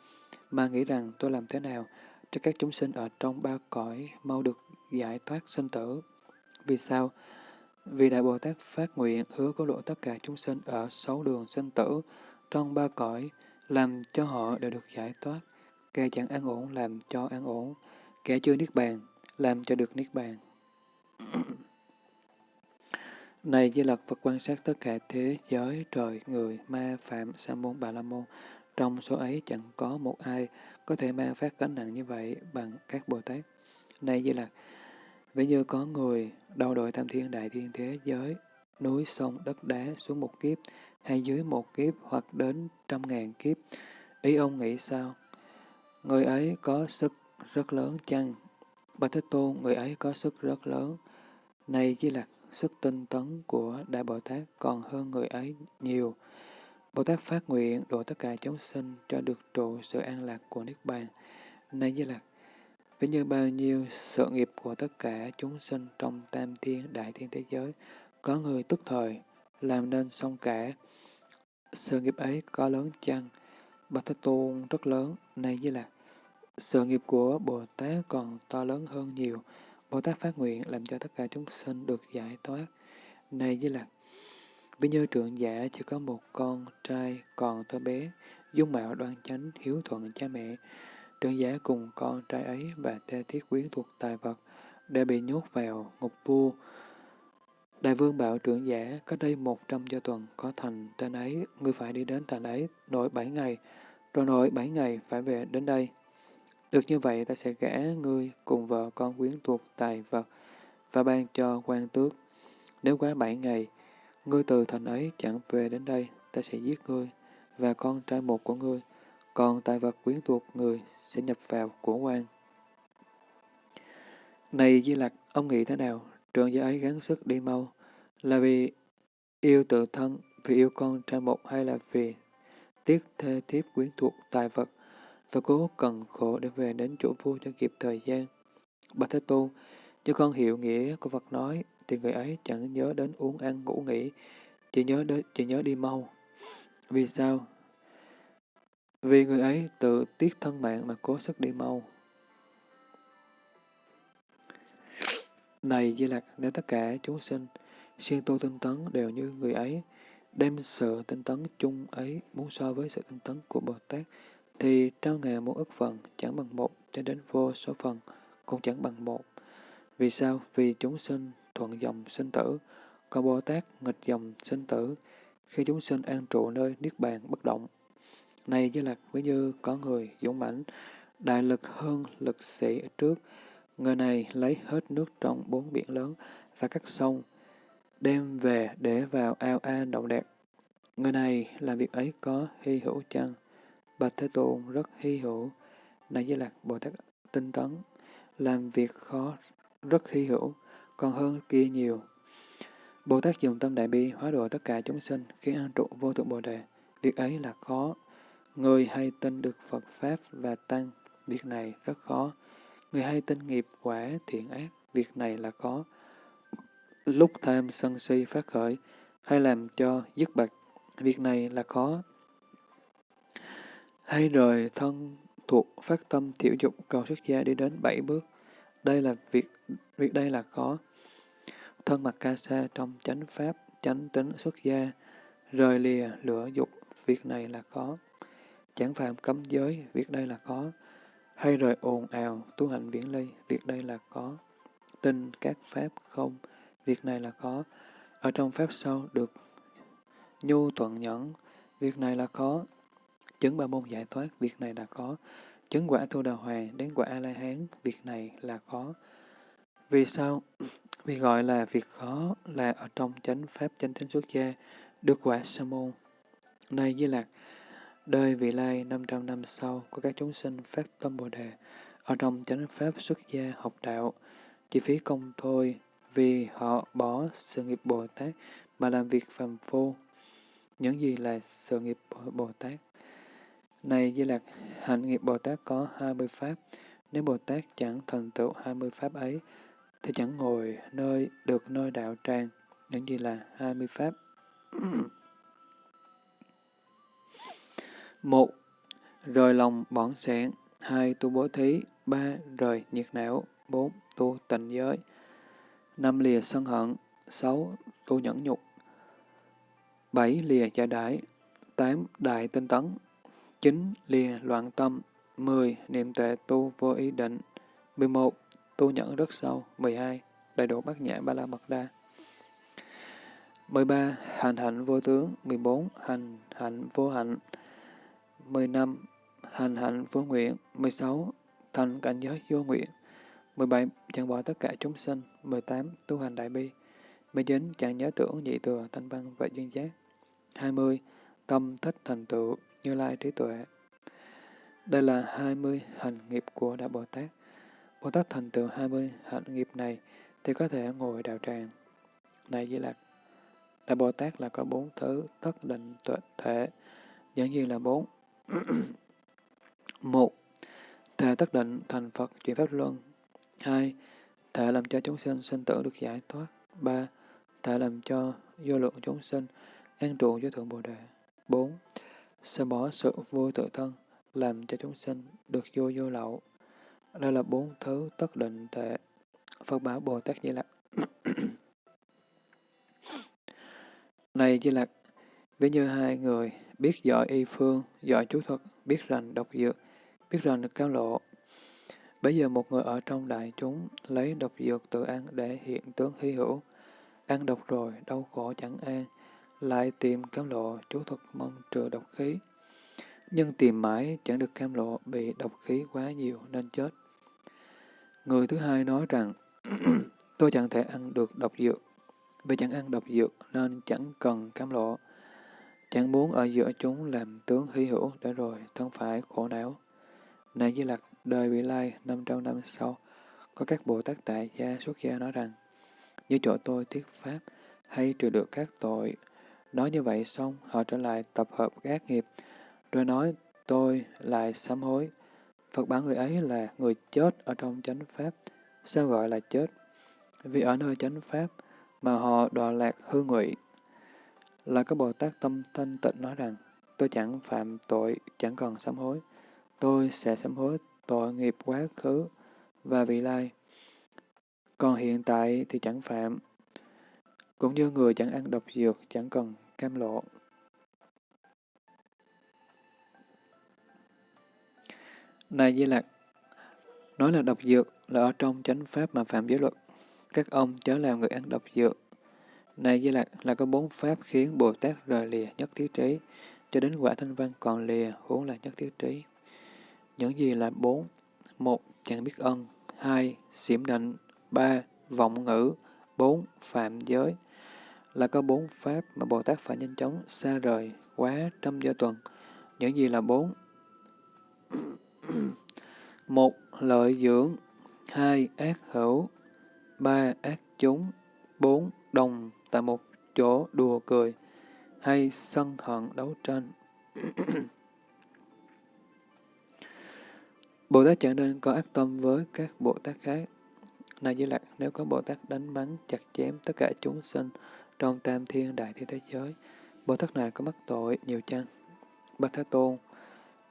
mà nghĩ rằng tôi làm thế nào cho các chúng sinh ở trong ba cõi mau được giải thoát sinh tử. Vì sao? Vì Đại Bồ Tát phát nguyện hứa cứu độ tất cả chúng sinh ở sáu đường sinh tử, trong ba cõi, làm cho họ đều được giải thoát. Kẻ chẳng an ổn làm cho an ổn, kẻ chưa niết bàn làm cho được niết bàn. Này Di Lặc Phật quan sát tất cả thế giới, trời, người, ma, phạm, sa môn, bà la môn. Trong số ấy chẳng có một ai có thể mang phát gánh nặng như vậy bằng các Bồ Tát. Này Di Lặc, ví như có người đầu đội tam thiên đại thiên thế giới, núi, sông, đất đá xuống một kiếp, hay dưới một kiếp hoặc đến trăm ngàn kiếp. Ý ông nghĩ sao? Người ấy có sức rất lớn chăng? Bà Thế Tôn, người ấy có sức rất lớn. Này Di Lặc, sức tinh tấn của Đại Bồ Tát còn hơn người ấy nhiều. Bồ Tát phát nguyện độ tất cả chúng sinh cho được trụ sự an lạc của Niết Bàn. Này Di Lặc, ví như bao nhiêu sự nghiệp của tất cả chúng sinh trong tam thiên đại thiên thế giới, có người tức thời, làm nên xong cả. Sự nghiệp ấy có lớn chăng? Bạch Thế Tôn rất lớn, này như là Sự nghiệp của Bồ Tát còn to lớn hơn nhiều. Bồ Tát phát nguyện làm cho tất cả chúng sinh được giải thoát. Này Di Lặc, ví như trưởng giả chỉ có một con trai còn thơ bé, dung mạo đoan chánh, hiếu thuận cha mẹ. Trưởng giả cùng con trai ấy và tê thiết quyến thuộc tài vật, đã bị nhốt vào ngục vua. Đại vương bảo trưởng giả, có đây một trăm do tuần có thành tên ấy, ngươi phải đi đến thành ấy, nội bảy ngày, rồi nội bảy ngày phải về đến đây. Được như vậy ta sẽ gả ngươi cùng vợ con quyến thuộc tài vật và ban cho quan tước. Nếu quá bảy ngày, ngươi từ thành ấy chẳng về đến đây, ta sẽ giết ngươi và con trai một của ngươi, còn tài vật quyến thuộc người sẽ nhập vào của quan. Này Di Lặc, ông nghĩ thế nào? Trường gia ấy gắng sức đi mau, là vì yêu tự thân, vì yêu con trai một hay là vì tiếc thê thiếp quyến thuộc tài vật và cố cần khổ để về đến chỗ vua cho kịp thời gian. Bà Thế Tôn, nếu con hiểu nghĩa của Phật nói, thì người ấy chẳng nhớ đến uống ăn ngủ nghỉ, chỉ nhớ đến, chỉ nhớ đi mau. Vì sao? Vì người ấy tự tiếc thân mạng mà cố sức đi mau. Này Di Lặc, nếu tất cả chúng sinh, siêng tu tinh tấn đều như người ấy, đem sự tinh tấn chung ấy muốn so với sự tinh tấn của Bồ Tát, thì trao ngàn một ức phần chẳng bằng một cho đến vô số phần cũng chẳng bằng một. Vì sao? Vì chúng sinh thuận dòng sinh tử, còn Bồ Tát nghịch dòng sinh tử, khi chúng sinh an trụ nơi Niết Bàn bất động. Này như lạc ví như có người dũng mãnh, đại lực hơn lực sĩ trước, người này lấy hết nước trong bốn biển lớn và các sông, đem về để vào ao an động đẹp. Người này làm việc ấy có hy hữu chăng? Bạch Thế Tôn rất hy hữu, này Di lạc Bồ Tát tinh tấn, làm việc khó rất hy hữu, còn hơn kia nhiều. Bồ Tát dùng tâm đại bi hóa độ tất cả chúng sinh khiến an trụ vô thượng Bồ Đề. Việc ấy là khó. Người hay tin được Phật Pháp và Tăng, việc này rất khó. Người hay tin nghiệp quả thiện ác, việc này là khó. Lúc tham sân si phát khởi, hay làm cho dứt bật, việc này là khó hay rời thân thuộc phát tâm thiểu dục cầu xuất gia đi đến bảy bước. Đây là việc, việc đây là khó. Thân mặt ca sa trong chánh pháp, chánh tính xuất gia, rời lìa lửa dục, việc này là khó. Chẳng phạm cấm giới, việc đây là khó. Hay rời ồn ào, tu hành viễn ly, việc đây là khó. Tin các pháp không, việc này là khó. Ở trong pháp sau được nhu thuận nhẫn, việc này là khó. Chứng ba môn giải thoát, việc này là khó. Chứng quả tu đà hoàng đến quả A-la-hán, việc này là khó. Vì sao? Vì gọi là việc khó là ở trong chánh pháp chánh tính xuất gia, được quả sa môn. Này Di Lạc, đời vị lai 500 năm sau của các chúng sinh phát tâm Bồ Đề, ở trong chánh pháp xuất gia học đạo, chi phí công thôi, vì họ bỏ sự nghiệp Bồ Tát mà làm việc phàm phu. Những gì là sự nghiệp Bồ Tát? Này Di Lặc, hạnh nghiệp Bồ Tát có 20 pháp. Nếu Bồ Tát chẳng thành tựu 20 pháp ấy, thì chẳng ngồi nơi được nơi đạo tràng. Những gì là 20 pháp? một Rời lòng bỏng sẻn. hai Tu bố thí. ba Rời nhiệt não. bốn Tu tịnh giới. năm lìa sân hận, sáu tu nhẫn nhục, bảy lìa trả đãi, tám đại tinh tấn, 9. lìa loạn tâm, mười niệm tệ tu vô ý định, mười một tu nhẫn rất sâu, mười hai đầy đủ bát nhã ba la mật đa. 13. Hành hạnh vô tướng 14. Hành hạnh vô hạnh 15. Hành hạnh vô nguyện 16. Thành cảnh giới vô nguyện 17. Chẳng bỏ tất cả chúng sinh 18. Tu hành đại bi 19. Chẳng nhớ tưởng nhị thừa thanh văn và duyên giác 20. Tâm thích thành tựu như lai trí tuệ Đây là 20 hành nghiệp của Đại Bồ Tát. Bồ Tát thành tựu 20 hạnh nghiệp này thì có thể ngồi đạo tràng. Này Di Lạc, Đại Bồ Tát là có bốn thứ tất định tuệ thể, giản nhiên là bốn. một, thể tất định thành Phật chuyển pháp luân. hai, thể làm cho chúng sinh sinh tử được giải thoát. ba, thể làm cho vô lượng chúng sinh an trụ với thượng Bồ Đề. bốn, sẽ bỏ sự vui tự thân, làm cho chúng sinh được vô vô lậu. Đây là bốn thứ tất định thể. Phật bảo Bồ Tát Di Lặc. Này Di Lặc, ví như hai người biết giỏi y phương, giỏi chú thuật, biết rành độc dược, biết rành cao lộ. Bây giờ một người ở trong đại chúng lấy độc dược tự ăn để hiện tướng hy hữu. Ăn độc rồi, đau khổ chẳng an, lại tìm cam lộ, chú thuật mong trừ độc khí. Nhưng tìm mãi chẳng được cam lộ, bị độc khí quá nhiều nên chết. Người thứ hai nói rằng, tôi chẳng thể ăn được độc dược, vì chẳng ăn độc dược nên chẳng cần cam lộ. Chẳng muốn ở giữa chúng làm tướng hy hữu để rồi thân phải khổ não. Này Di Lặc, đời vị lai 500 năm sau, có các Bồ Tát tại gia xuất gia nói rằng, như chỗ tôi thuyết pháp, hay trừ được các tội. Nói như vậy xong, họ trở lại tập hợp các nghiệp, rồi nói tôi lại sám hối. Phật bảo người ấy là người chết ở trong chánh pháp. Sao gọi là chết? Vì ở nơi chánh pháp mà họ đọa lạc hư ngụy. Là các Bồ Tát tâm thanh tịnh nói rằng, tôi chẳng phạm tội, chẳng còn sám hối. Tôi sẽ sám hối tội nghiệp quá khứ và vị lai. Còn hiện tại thì chẳng phạm. Cũng như người chẳng ăn độc dược, chẳng cần cam lộ. Này Di Lạc, nói là độc dược là ở trong chánh pháp mà phạm giới luật. Các ông chớ làm người ăn độc dược. Này Di Lạc là có bốn pháp khiến Bồ Tát rời lìa nhất thiết trí, cho đến quả thanh văn còn lìa huống là nhất thiết trí. Những gì là bốn? Một, chẳng biết ân. Hai, xiểm định. Ba, vọng ngữ. Bốn, phạm giới. Là có bốn pháp mà Bồ Tát phải nhanh chóng xa rời quá trăm giờ tuần. Những gì là bốn? một lợi dưỡng hai ác hữu ba ác chúng bốn đồng tại một chỗ đùa cười hay sân hận đấu tranh Bồ Tát chẳng nên có ác tâm với các Bồ Tát khác. Này Di Lạc, nếu có Bồ Tát đánh bắn, chặt chém tất cả chúng sinh trong tam thiên đại thiên thế giới, Bồ Tát này có mắc tội nhiều chăng? Bạch Thế Tôn,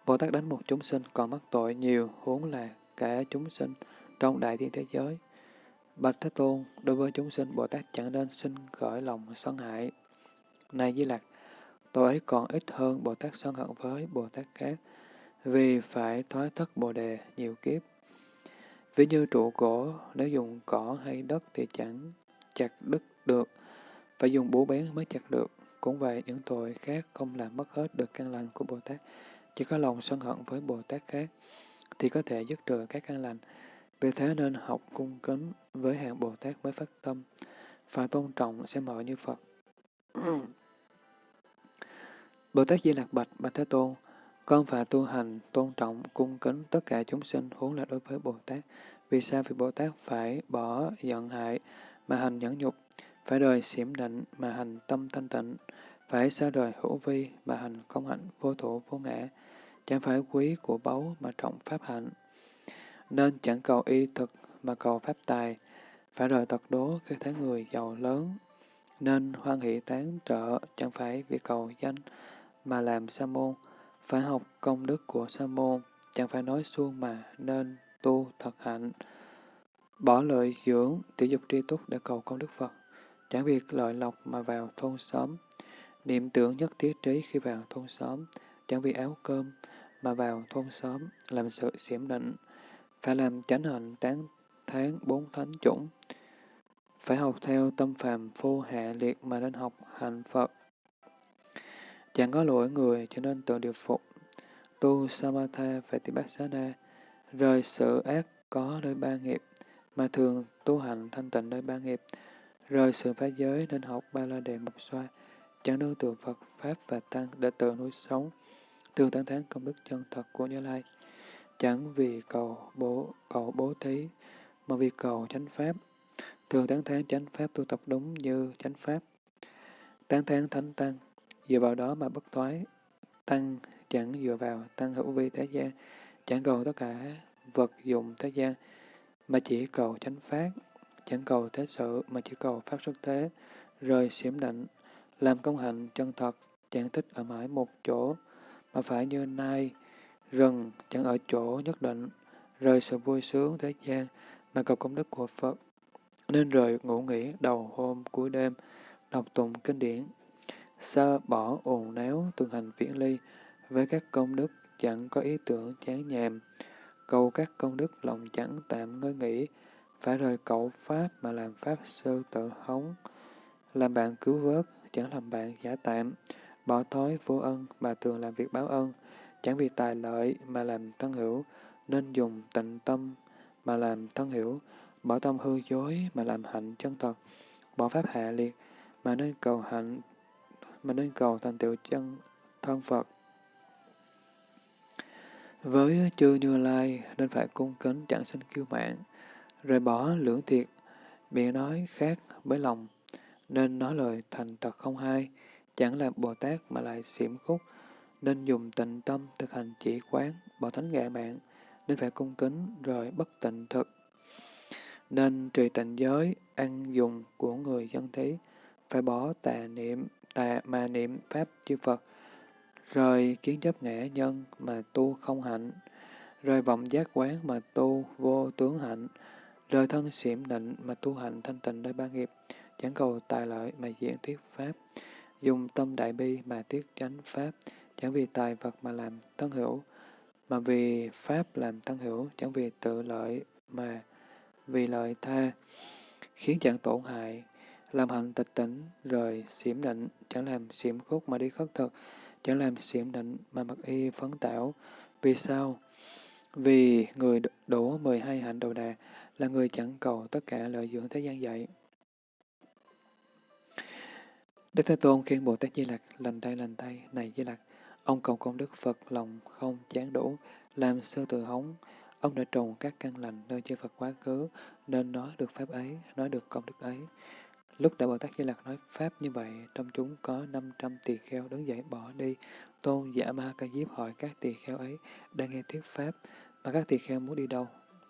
Bồ Tát đánh một chúng sinh còn mắc tội nhiều, huống là cả chúng sinh trong đại thiên thế giới. Bạch Thế Tôn, đối với chúng sinh, Bồ Tát chẳng nên sinh khởi lòng sân hại. Này Di lạc tội ấy còn ít hơn Bồ Tát sân hận với Bồ Tát khác, vì phải thoái thất Bồ Đề nhiều kiếp. Ví như trụ cổ, nếu dùng cỏ hay đất thì chẳng chặt đứt được, phải dùng bố bén mới chặt được. Cũng vậy, những tội khác không làm mất hết được căn lành của Bồ Tát. Chỉ có lòng sân hận với Bồ Tát khác thì có thể dứt trừ các căn lành. Vì thế nên học cung kính với hàng Bồ Tát mới phát tâm, và tôn trọng xem mở như Phật. Bồ Tát Di Lạc Bạch, Bạch Thế Tôn, con phải tu hành, tôn trọng, cung kính tất cả chúng sinh huống là đối với Bồ Tát. Vì sao? Vì Bồ Tát phải bỏ giận hại mà hành nhẫn nhục, phải đời xiểm định mà hành tâm thanh tịnh, phải xa đời hữu vi mà hành công hạnh vô thủ vô ngã, chẳng phải quý của báu mà trọng pháp hạnh. Nên chẳng cầu y thực mà cầu pháp tài, phải đời tật đố khi thấy người giàu lớn. Nên hoan hỷ tán trợ, chẳng phải vì cầu danh mà làm sa môn, phải học công đức của sa môn, chẳng phải nói suông mà nên tu thật hạnh. Bỏ lợi dưỡng, tiểu dục tri túc để cầu công đức Phật. Chẳng việc lợi lộc mà vào thôn xóm. Niệm tưởng nhất thiết trí khi vào thôn xóm. Chẳng vì áo cơm mà vào thôn xóm, làm sự xiểm định. Phải làm chánh hạnh tán tháng bốn thánh chủng. Phải học theo tâm phàm vô hạ liệt mà nên học hành Phật. Chẳng có lỗi người cho nên tự điều phục. Tu Samatha về tỷ bát rời sự ác có nơi ba nghiệp, mà thường tu hành thanh tịnh nơi ba nghiệp, rời sự phá giới nên học ba la đề mục xoa, chẳng nương tựa Phật, Pháp và Tăng để tự nuôi sống, thường tán thán công đức chân thật của Như Lai. Chẳng vì cầu bố, cầu bố thí, mà vì cầu chánh Pháp, thường tán thán chánh Pháp tu tập đúng như chánh Pháp. Tán thán thánh Tăng, dựa vào đó mà bất thoái, Tăng chẳng dựa vào Tăng hữu vi thế gian, chẳng cầu tất cả vật dụng thế gian, mà chỉ cầu chánh Pháp, chẳng cầu thế sự mà chỉ cầu Pháp xuất thế, rời xiểm định, làm công hạnh chân thật, chẳng thích ở mãi một chỗ, mà phải như nay rừng, chẳng ở chỗ nhất định, rời sự vui sướng thế gian, mà cầu công đức của Phật. Nên rời ngủ nghỉ đầu hôm cuối đêm, đọc tụng kinh điển, xa bỏ ồn náo tương hành viễn ly, với các công đức chẳng có ý tưởng chán nhàm, cầu các công đức lòng chẳng tạm ngơi nghỉ, phải rời cậu Pháp mà làm Pháp sư tự hống, làm bạn cứu vớt, chẳng làm bạn giả tạm, bỏ thói vô ân mà thường làm việc báo ân, chẳng vì tài lợi mà làm thân hữu, nên dùng tịnh tâm mà làm thân hữu, bỏ tâm hư dối mà làm hạnh chân thật, bỏ pháp hạ liệt mà nên cầu hạnh, mà nên cầu thành tựu chân thân Phật. Với chư Như Lai nên phải cung kính chẳng sinh kiêu mạng, rời bỏ lưỡng thiệt, miệng nói khác với lòng, nên nói lời thành thật không hay, chẳng là Bồ Tát mà lại xiểm khúc, nên dùng tịnh tâm thực hành chỉ quán, bỏ thánh ngạ mạng, nên phải cung kính rồi bất tịnh thực. Nên trì tịnh giới, ăn dùng của người dân thí, phải bỏ tà niệm, tà mà niệm Pháp chư Phật, rời kiến chấp ngã nhân mà tu không hạnh, rời vọng giác quán mà tu vô tướng hạnh, rời thân xiểm định mà tu hành thanh tịnh nơi ba nghiệp, chẳng cầu tài lợi mà diễn thuyết Pháp, dùng tâm đại bi mà tiết chánh Pháp, chẳng vì tài vật mà làm thân hữu, mà vì Pháp làm thân hữu, chẳng vì tự lợi mà vì lợi tha, khiến chẳng tổn hại, làm hạnh tịch tỉnh, rời xiểm định, chẳng làm xiểm khúc mà đi khất thực, chẳng làm xiểm định mà mặc y phấn tảo. Vì sao? Vì người đủ 12 hạnh đầu đà là người chẳng cầu tất cả lợi dưỡng thế gian dạy. Đức Thế Tôn khiên Bồ Tát Di Lặc lành tay lành tay, này Di Lặc, ông cầu công đức Phật lòng không chán đủ, làm sơ tự hống, ông đã trồng các căn lành nơi chư Phật quá khứ, nên nói được pháp ấy, nói được công đức ấy. Lúc Đại Bồ Tát Di Lặc nói Pháp như vậy, trong chúng có 500 tỳ kheo đứng dậy bỏ đi. Tôn giả Ma Ca Diếp hỏi các tỳ kheo ấy đang nghe thuyết Pháp, mà các tỳ kheo muốn đi đâu?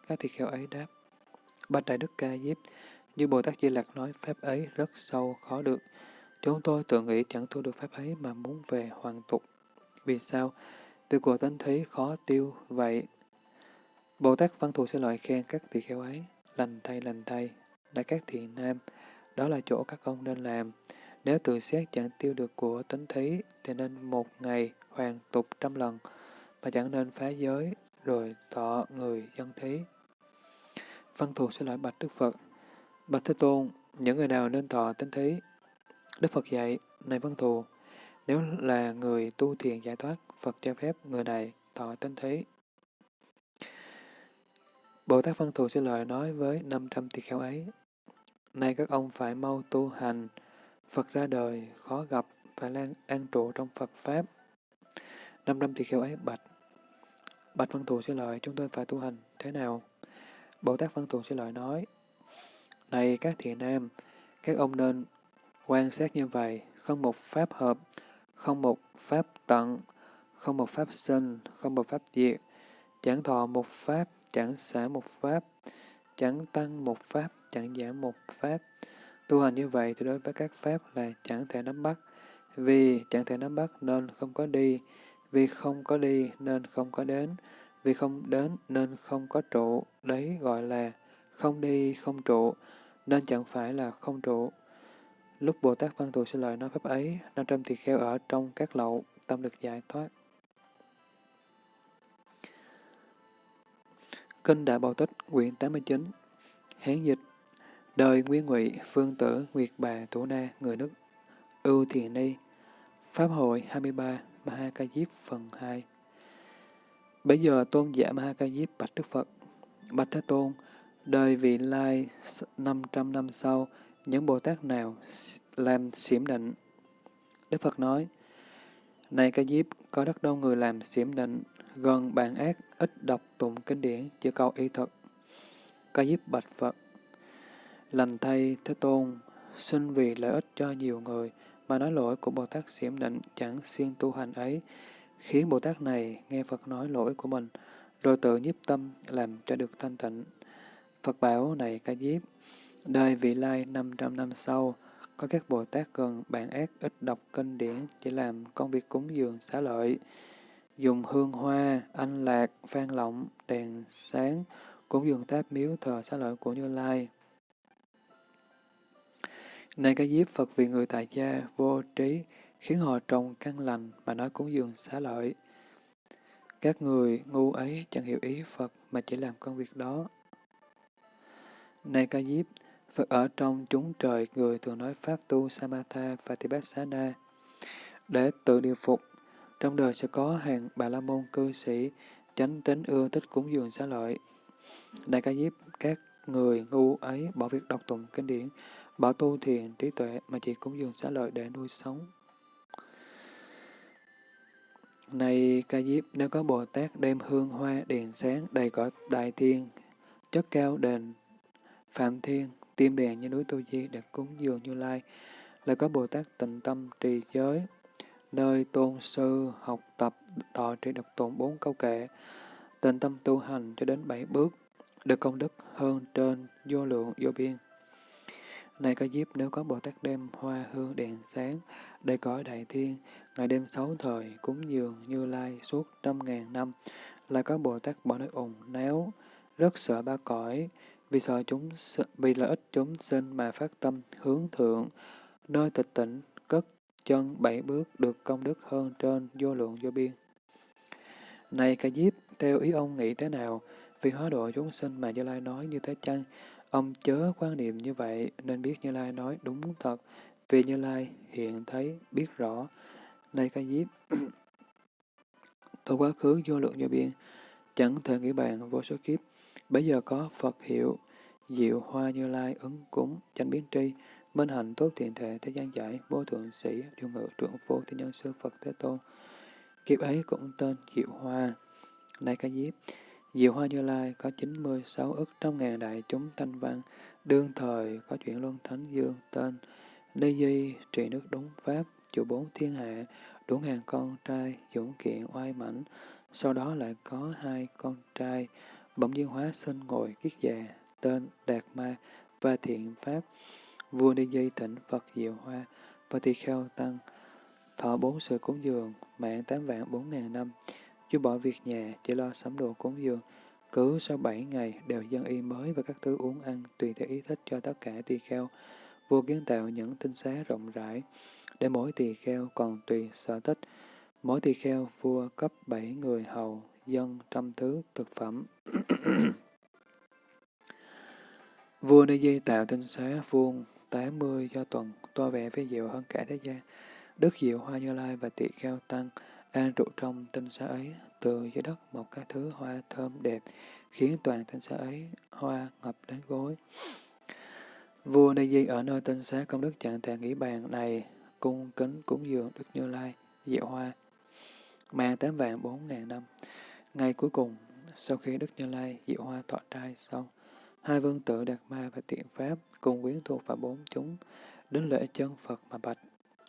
Các tỳ kheo ấy đáp, Bạch Đại Đức Ca Diếp, như Bồ Tát Di Lặc nói Pháp ấy rất sâu, khó được. Chúng tôi tự nghĩ chẳng thu được Pháp ấy mà muốn về hoàn tục. Vì sao? Vì của tánh thấy khó tiêu vậy. Bồ Tát Văn Thù sẽ loại khen các tỳ kheo ấy, lành thay lành thay, đại các thiện nam, đó là chỗ các ông nên làm. Nếu tự xét chẳng tiêu được của tánh thí, thì nên một ngày hoàn tục trăm lần, mà chẳng nên phá giới, rồi tọ người dân thí. Văn thù sẽ lại bạch Đức Phật. Bạch Thế Tôn, những người nào nên thọ tính thí? Đức Phật dạy, này văn thù, nếu là người tu thiền giải thoát, Phật cho phép người này thọ tính thí. Bồ Tát Văn Thù sẽ lời nói với 500 tỳ kheo ấy, Nay các ông phải mau tu hành, Phật ra đời, khó gặp, phải lan an trụ trong Phật Pháp. Năm tỳ kheo ấy bạch. Bạch Văn Thù sẽ lợi, chúng tôi phải tu hành thế nào? Bồ Tát Văn Tùng sẽ lợi nói, Này các thiện nam, các ông nên quan sát như vậy, không một pháp hợp, không một pháp tận, không một pháp sinh, không một pháp diệt, chẳng thọ một pháp, chẳng xả một pháp, chẳng tăng một pháp, chẳng giảm một pháp. Tu hành như vậy thì đối với các pháp là chẳng thể nắm bắt. Vì chẳng thể nắm bắt nên không có đi, vì không có đi nên không có đến, vì không đến nên không có trụ, đấy gọi là không đi không trụ, nên chẳng phải là không trụ. Lúc Bồ Tát Văn Thù Sư Lợi nói pháp ấy, 500 tỳ kheo ở trong các lậu, tâm được giải thoát. Kinh Đại Bảo Tích, quyển 89, Hán dịch, đời Nguyên Ngụy, Phương Tử, Nguyệt Bà, Thủ Na, người nước Ưu Thiền Ni, Pháp hội 23, Maha Ca Diếp phần 2. Bây giờ tôn giả ma Ca Diếp bạch Đức Phật, Bạch Thế Tôn, đời vị lai 500 năm sau, những Bồ Tát nào làm xiểm định? Đức Phật nói, Này Ca Diếp, có rất đông người làm xiểm định, gần bàn ác, ít đọc tụng kinh điển, chỉ cầu y thuật Ca Diếp bạch Phật, lành thay Thế Tôn, xin vì lợi ích cho nhiều người, mà nói lỗi của Bồ Tát xiểm định chẳng siêng tu hành ấy, khiến Bồ Tát này nghe Phật nói lỗi của mình, rồi tự nhiếp tâm làm cho được thanh tịnh. Phật bảo này ca diếp, đời vị lai 500 năm sau, có các Bồ Tát gần bản ác ít đọc kinh điển chỉ làm công việc cúng dường xá lợi, dùng hương hoa, anh lạc, phan lọng, đèn sáng, cúng dường tháp miếu thờ xá lợi của Như Lai. Này ca diếp Phật vì người tại gia vô trí, khiến họ trồng căn lành mà nói cúng dường xá lợi. Các người ngu ấy chẳng hiểu ý Phật mà chỉ làm công việc đó. Này ca diếp, Phật ở trong chúng trời người thường nói Pháp tu Samatha và Tibassana để tự điều phục. Trong đời sẽ có hàng bà la môn cư sĩ chánh tính ưa thích cúng dường xá lợi. Đại ca diếp, các người ngu ấy bỏ việc đọc tụng kinh điển, bỏ tu thiền trí tuệ mà chỉ cúng dường xá lợi để nuôi sống. Này ca diếp, nếu có Bồ Tát đem hương hoa đèn sáng đầy cõi đại thiên, chất cao đền Phạm Thiên, tim đèn như núi Tu Di để cúng dường Như Lai, lại có Bồ Tát tịnh tâm trì giới, nơi tôn sư học tập thọ trì độc tụng bốn câu kệ, tịnh tâm tu hành cho đến bảy bước, được công đức hơn trên vô lượng vô biên. Này có diếp nếu có Bồ Tát đem hoa hương đèn sáng, đầy cõi đại thiên, ngày đêm sáu thời, cúng dường như lai suốt trăm ngàn năm, lại có Bồ Tát bỏ nơi ủng néo, rất sợ ba cõi, vì sợ chúng vì lợi ích chúng sinh mà phát tâm hướng thượng, nơi tịch tỉnh, cất chân bảy bước được công đức hơn trên vô lượng vô biên. Này ca diếp, theo ý ông nghĩ thế nào? Vì hóa độ chúng sinh mà Như Lai nói như thế chăng? Ông chớ quan niệm như vậy, nên biết Như Lai nói đúng thật, vì Như Lai hiện thấy, biết rõ. Này ca diếp, tôi quá khứ vô lượng vô biên, chẳng thể nghĩ bàn vô số kiếp, bây giờ có Phật hiệu, diệu hoa Như Lai ứng cúng, chánh biến tri, minh hạnh tốt thiện thể thế gian giải, vô thượng sĩ, điều ngự trưởng vô thiên nhân sư Phật Thế Tôn. Kiếp ấy cũng tên diệu hoa. Này ca diếp, Diệu Hoa Như Lai có 96 ức trăm ngàn đại chúng thanh văn, đương thời có chuyện luân thánh dương tên, Ni Di trị nước đúng Pháp, chủ bốn thiên hạ, đủ ngàn con trai, dũng kiện oai mãnh, sau đó lại có hai con trai, bỗng nhiên hóa sinh ngồi kiết già, tên Đạt Ma và Thiện Pháp, vua Ni Di tỉnh Phật Diệu Hoa, và tỳ kheo tăng, thọ bốn sự cúng dường, mạng tám vạn bốn ngàn năm, Chú bỏ việc nhà, chỉ lo sắm đồ cúng dường. Cứ sau bảy ngày đều dân y mới và các thứ uống ăn tùy theo ý thích cho tất cả tỳ kheo. Vua kiến tạo những tinh xá rộng rãi, để mỗi tỳ kheo còn tùy sở thích. Mỗi tỳ kheo vua cấp bảy người hầu, dân trăm thứ thực phẩm. vua Ni Di tạo tinh xá vuông tám mươi do tuần, to vẻ với diệu hơn cả thế gian. Đức Diệu Hoa Như Lai và tỳ kheo tăng An trụ trong tinh xá ấy, từ dưới đất một cái thứ hoa thơm đẹp, khiến toàn tinh xá ấy hoa ngập đến gối. Vua Ni Di ở nơi tinh xá công đức chẳng thể nghĩ bàn này, cung kính cúng dường Đức Như Lai, diệu hoa. Mạng tám vạn bốn ngàn năm. Ngày cuối cùng, sau khi Đức Như Lai diệu hoa thọ trai xong, hai vương tử Đạt Ma và Tiện Pháp cùng quyến thuộc và bốn chúng đến lễ chân Phật mà bạch,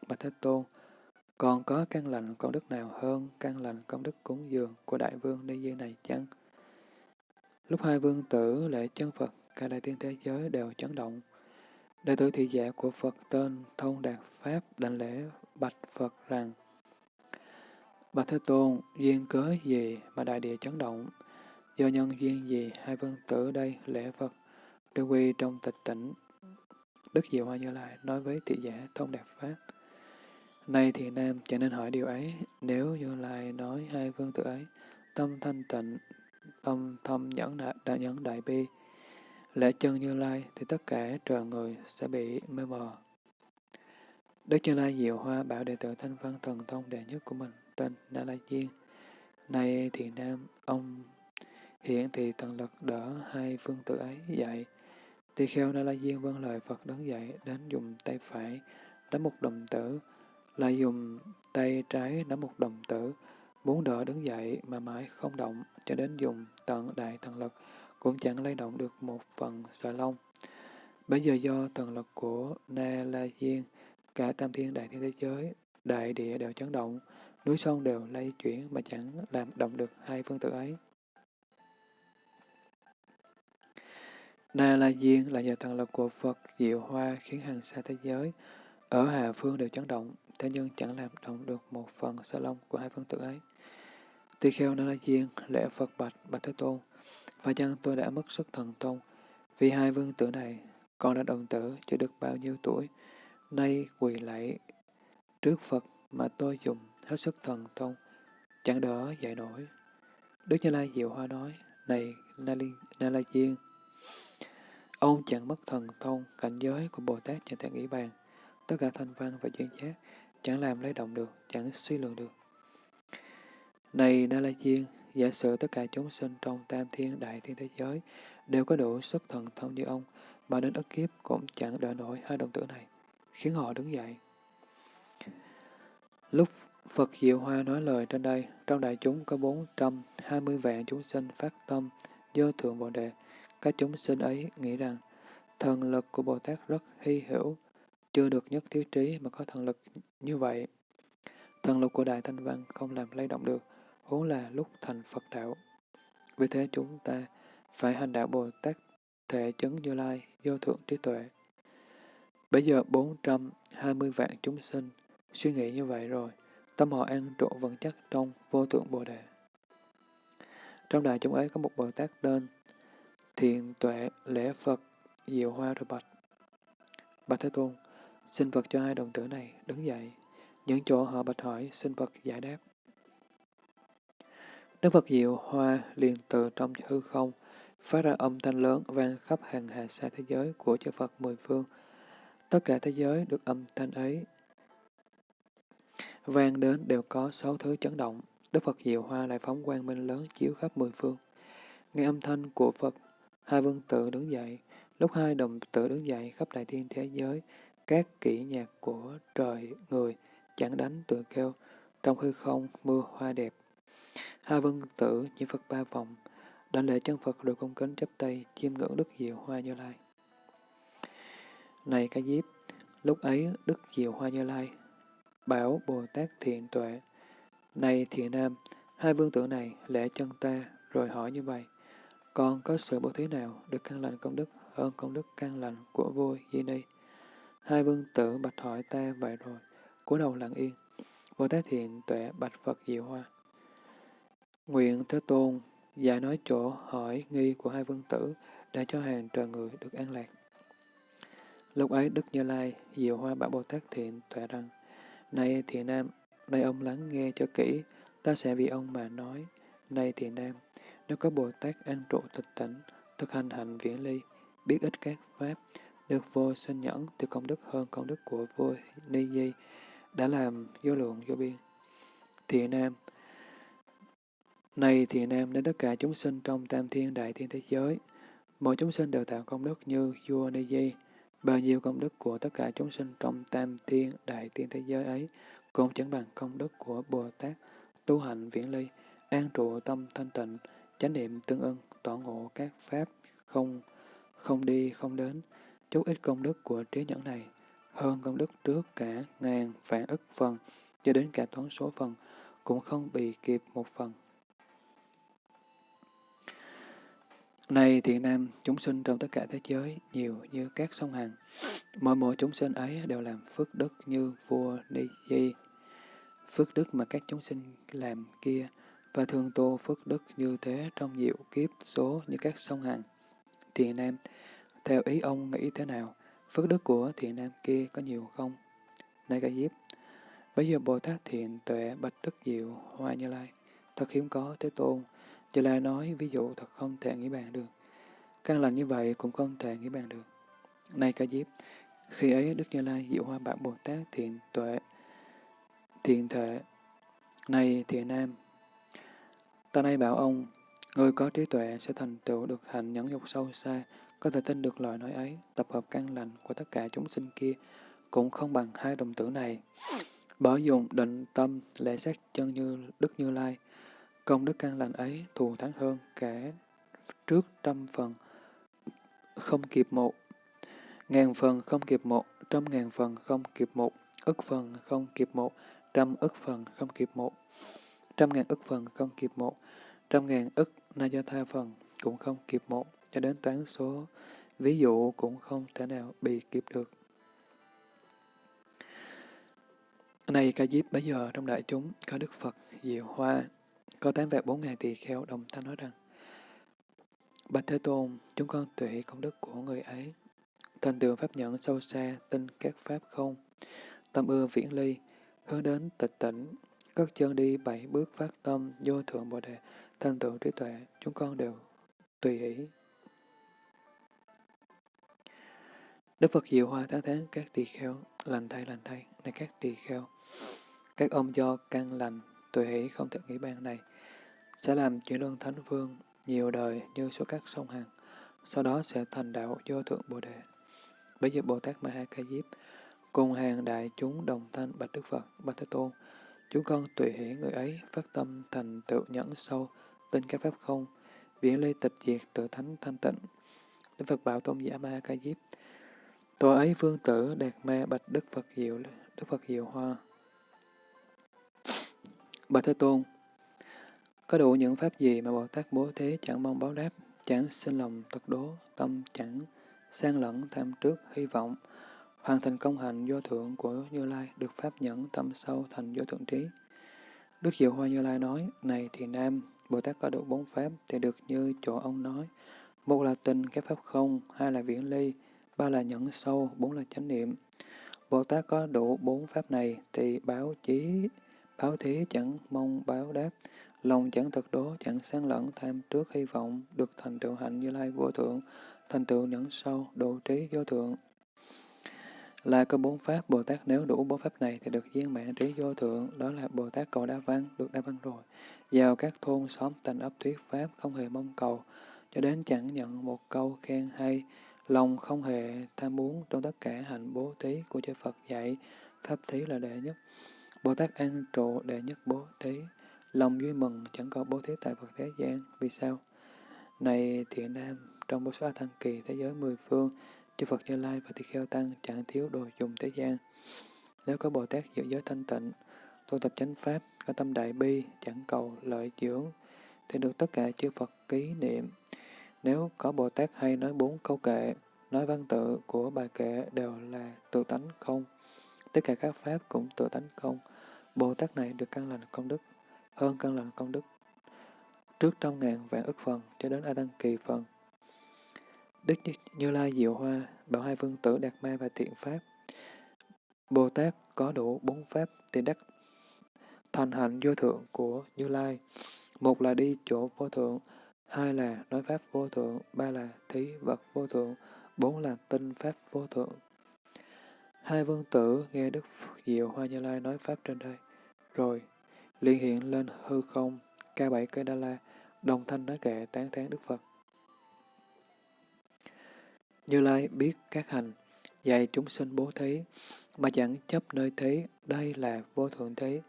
bạch Thế Tôn, còn có căn lành công đức nào hơn căn lành công đức cúng dường của đại vương Ni Di này chăng? Lúc hai vương tử lễ chân Phật, cả đại tiên thế giới đều chấn động. Đệ tử thị giả của Phật tên Thông Đạt Pháp đảnh lễ bạch Phật rằng Bạch Thế Tôn, duyên cớ gì mà đại địa chấn động? Do nhân duyên gì hai vương tử đây lễ Phật? Đương quy trong tịch tỉnh, Đức Diệu Hoa Như Lai nói với thị giả thông đạt Pháp. Nay thì Nam chẳng nên hỏi điều ấy, nếu Như Lai nói hai vương tự ấy, tâm thanh tịnh, tâm thâm nhẫn đại, đại nhẫn đại bi, lễ chân Như Lai thì tất cả trời người sẽ bị mê mờ. Đức Như Lai Diệu Hoa bảo đệ tử thanh văn thần thông đệ nhất của mình tên Na La Diên. Nay thì Nam, ông hiện thì thần lực đỡ hai phương tử ấy dạy. Tỳ kheo Na La Diên vâng lời Phật đứng dậy đến dùng tay phải đánh một đồng tử, lại dùng tay trái nắm một đồng tử, muốn đỡ đứng dậy mà mãi không động, cho đến dùng tận đại thần lực cũng chẳng lay động được một phần sợi lông. Bây giờ do thần lực của Na La Diên, cả tam thiên đại thiên thế giới, đại địa đều chấn động, núi sông đều lay chuyển mà chẳng làm động được hai phương tử ấy. Na La Diên là nhờ thần lực của Phật diệu hoa khiến hàng xa thế giới, ở Hà Phương đều chấn động, thế nhưng chẳng làm động được một phần sợi lông của hai phương tử ấy. Tỳ kheo Na La Diên lễ Phật bạch bạch Thế Tôn, và chăng tôi đã mất sức thần thông, vì hai vương tử này còn là đồng tử chưa được bao nhiêu tuổi, nay quỳ lạy trước Phật mà tôi dùng hết sức thần thông, chẳng đỡ dạy nổi. Đức Như Lai Diệu Hoa nói, này Na, La Diên, ông chẳng mất thần thông, cảnh giới của Bồ Tát chẳng thể nghĩ bàn, tất cả thanh văn và duyên giác chẳng làm lấy động được, chẳng suy lượng được. Này Na-la-chiên, giả sử tất cả chúng sinh trong tam thiên đại thiên thế giới đều có đủ sức thần thông như ông, mà đến ức kiếp cũng chẳng đỡ nổi hai đồng tử này, khiến họ đứng dậy. Lúc Phật Diệu Hoa nói lời trên đây, trong đại chúng có 420 vạn chúng sinh phát tâm do Thượng Bồ Đề. Các chúng sinh ấy nghĩ rằng thần lực của Bồ Tát rất hy hữu, chưa được nhất thiết trí mà có thần lực như vậy. Thần lực của Đại Thanh Văn không làm lay động được, huống là lúc thành Phật đạo. Vì thế chúng ta phải hành đạo Bồ Tát thể chứng Như Lai, vô thượng trí tuệ. Bây giờ 420 vạn chúng sinh suy nghĩ như vậy rồi, tâm họ an trụ vững chắc trong vô thượng Bồ Đề. Trong đại chúng ấy có một Bồ Tát tên Thiện Tuệ Lễ Phật Diệu Hoa rồi bạch. Bạch Thế Tôn, xin Phật cho hai đồng tử này đứng dậy. Những chỗ họ bạch hỏi, xin Phật giải đáp. Đức Phật Diệu Hoa liền từ trong hư không, phát ra âm thanh lớn vang khắp hàng hà xa thế giới của chư Phật mười phương. Tất cả thế giới được âm thanh ấy vang đến đều có sáu thứ chấn động. Đức Phật Diệu Hoa lại phóng quang minh lớn chiếu khắp mười phương. Nghe âm thanh của Phật, hai vương tử đứng dậy. Lúc hai đồng tử đứng dậy khắp đại thiên thế giới, các kỹ nhạc của trời người chẳng đánh tự kêu, trong hư không mưa hoa đẹp. Hai vương tử như Phật ba vòng, đảnh lễ chân Phật rồi cung kính chấp tay, chiêm ngưỡng Đức Diệu Hoa Như Lai. Này ca diếp, lúc ấy Đức Diệu Hoa Như Lai bảo Bồ Tát thiện tuệ, Này thiện nam, hai vương tử này lễ chân ta, rồi hỏi như vậy, còn có sự bố thí nào được căn lành công đức hơn công đức căn lành của vua Di Ni? Hai vương tử bạch hỏi ta vậy rồi, cúi đầu lặng yên. Bồ Tát thiện tuệ bạch Phật Diệu Hoa. Nguyện Thế Tôn giải nói chỗ hỏi nghi của hai vương tử đã cho hàng trời người được an lạc. Lúc ấy Đức Như Lai, Diệu Hoa bảo Bồ Tát thiện tuệ rằng, Này thiện nam, nay ông lắng nghe cho kỹ, ta sẽ vì ông mà nói. Này thiện nam, nếu có Bồ Tát an trụ tịch tỉnh, thực hành hạnh viễn ly, biết ít các pháp, được vô sinh nhẫn từ công đức hơn công đức của vua Ni Di, đã làm vô lượng vô biên. Thiện nam, này thiện nam đến tất cả chúng sinh trong tam thiên đại thiên thế giới, mỗi chúng sinh đều tạo công đức như vua Ni Di, bao nhiêu công đức của tất cả chúng sinh trong tam thiên đại thiên thế giới ấy cũng chẳng bằng công đức của Bồ Tát tu hành viễn ly, an trụ tâm thanh tịnh, chánh niệm tương ưng, tỏ ngộ các pháp không không đi không đến, chút ít công đức của trí nhẫn này hơn công đức trước cả ngàn vạn ức phần, cho đến cả toán số phần, cũng không bị kịp một phần. Này thiện nam, chúng sinh trong tất cả thế giới nhiều như các sông Hằng. Mỗi mỗi chúng sinh ấy đều làm phước đức như vua Ni Di. Phước đức mà các chúng sinh làm kia, và thường tu phước đức như thế trong diệu kiếp số như các sông Hằng. Thiện nam, theo ý ông nghĩ thế nào? Phước đức của thiện nam kia có nhiều không? Này ca diếp, bây giờ Bồ Tát thiện tuệ bạch đức diệu hoa như lai, thật hiếm có thế tôn. Như lai nói ví dụ thật không thể nghĩ bàn được. Căn lành như vậy cũng không thể nghĩ bàn được. Này ca diếp, khi ấy Đức Như Lai diệu hoa bảo Bồ Tát thiện tuệ, thiện thể. Này thiện nam, ta nay bảo ông, người có trí tuệ sẽ thành tựu được hạnh nhẫn dục sâu xa, có thể tin được lời nói ấy, tập hợp căn lành của tất cả chúng sinh kia, cũng không bằng hai đồng tử này. Bởi dùng định tâm lệ sát chân như Đức Như Lai, công đức căn lành ấy thù thắng hơn kẻ trước trăm phần, không kịp một. Ngàn phần không kịp một, trăm ngàn phần không kịp một, ức phần không kịp một, trăm ức phần không kịp một, trăm ngàn ức phần không kịp một, trăm ngàn ức na do tha phần cũng không kịp một, cho đến toán số, ví dụ cũng không thể nào bị kịp được. Này ca diếp bây giờ trong đại chúng có Đức Phật, Diệu Hoa, có tám vạn bốn ngàn tỳ kheo đồng thanh nói rằng, Bạch Thế Tôn, chúng con tuệ công đức của người ấy, thành tựu pháp nhẫn sâu xa, tin các pháp không, tâm ưa viễn ly, hướng đến tịch tỉnh, cất chân đi bảy bước phát tâm, vô thượng bồ đề, thành tựu trí tuệ, chúng con đều tùy ý. Đức Phật Diệu Hoa tán thán các tỳ kheo, lành thay lành thay, này các tỳ kheo. Các ông do căn lành, tùy hỷ không thể nghĩ ban này, sẽ làm chuyển luân thánh vương nhiều đời như số các sông Hằng, sau đó sẽ thành đạo vô thượng Bồ Đề. Bây giờ Bồ Tát Ma Ha Ca Diếp cùng hàng đại chúng đồng thanh bạch Đức Phật, bạch Thế Tôn, chúng con tùy hỷ người ấy phát tâm thành tựu nhẫn sâu, tin các pháp không, viễn ly tịch diệt tự thánh thanh tịnh. Đức Phật bảo tôn giả Ma Ha Ca Diếp, Tòa ấy vương tử đạt ma bạch Đức Phật Diệu, Đức Phật Diệu Hoa. Bạch Thế Tôn, có đủ những pháp gì mà Bồ Tát bố thí chẳng mong báo đáp, chẳng sinh lòng tật đố, tâm chẳng sang lẫn tham trước hy vọng, hoàn thành công hạnh vô thượng của Như Lai, được pháp nhẫn tâm sâu thành vô thượng trí. Đức Diệu Hoa Như Lai nói, này thì Nam, Bồ Tát có đủ bốn pháp thì được như chỗ ông nói. Một là tình cái pháp không, hai là viễn ly, ba là nhẫn sâu, bốn là chánh niệm. Bồ Tát có đủ bốn pháp này thì báo chí, báo thí chẳng mong báo đáp, lòng chẳng thật đố, chẳng sáng lẫn tham trước hy vọng, được thành tựu hạnh như lai vô thượng, thành tựu nhẫn sâu, độ trí vô thượng. Là có bốn pháp, Bồ Tát nếu đủ bốn pháp này thì được viên mãn trí vô thượng, đó là Bồ Tát cầu đa văn, được đa văn rồi. Vào các thôn xóm thành ấp thuyết pháp không hề mong cầu, cho đến chẳng nhận một câu khen hay, lòng không hề tham muốn trong tất cả hạnh bố thí của chư Phật dạy, pháp thí là đệ nhất. Bồ Tát an trụ đệ nhất bố thí, lòng vui mừng chẳng có bố thí tại Phật thế gian, vì sao? Này thiện nam, trong bố số A Thăng Kỳ thế giới mười phương, chư Phật Như Lai và Tỳ Kheo Tăng chẳng thiếu đồ dùng thế gian. Nếu có Bồ Tát giữ giới thanh tịnh, tu tập chánh pháp, có tâm đại bi, chẳng cầu lợi dưỡng, thì được tất cả chư Phật ký niệm. Nếu có Bồ Tát hay nói bốn câu kệ, nói văn tự của bài kệ đều là tự tánh không. Tất cả các pháp cũng tự tánh không. Bồ Tát này được căn lành công đức, hơn căn lành công đức. Trước trong ngàn vạn ức phần cho đến A Tăng Kỳ phần. Đức Như Lai Diệu Hoa, bảo hai vương tử Đạt Ma và Thiện Pháp. Bồ Tát có đủ bốn pháp thì đắc thành hạnh vô thượng của Như Lai. Một là đi chỗ vô thượng, hai là nói pháp vô thượng, ba là thí vật vô thượng, bốn là tinh pháp vô thượng. Hai vương tử nghe Đức Diệu Hoa Như Lai nói pháp trên đây, rồi liên hiện lên hư không, ca bảy cây đa la, đồng thanh nói kệ tán thán Đức Phật. Như Lai biết các hành, dạy chúng sinh bố thí, mà chẳng chấp nơi thế, đây là vô thượng thế.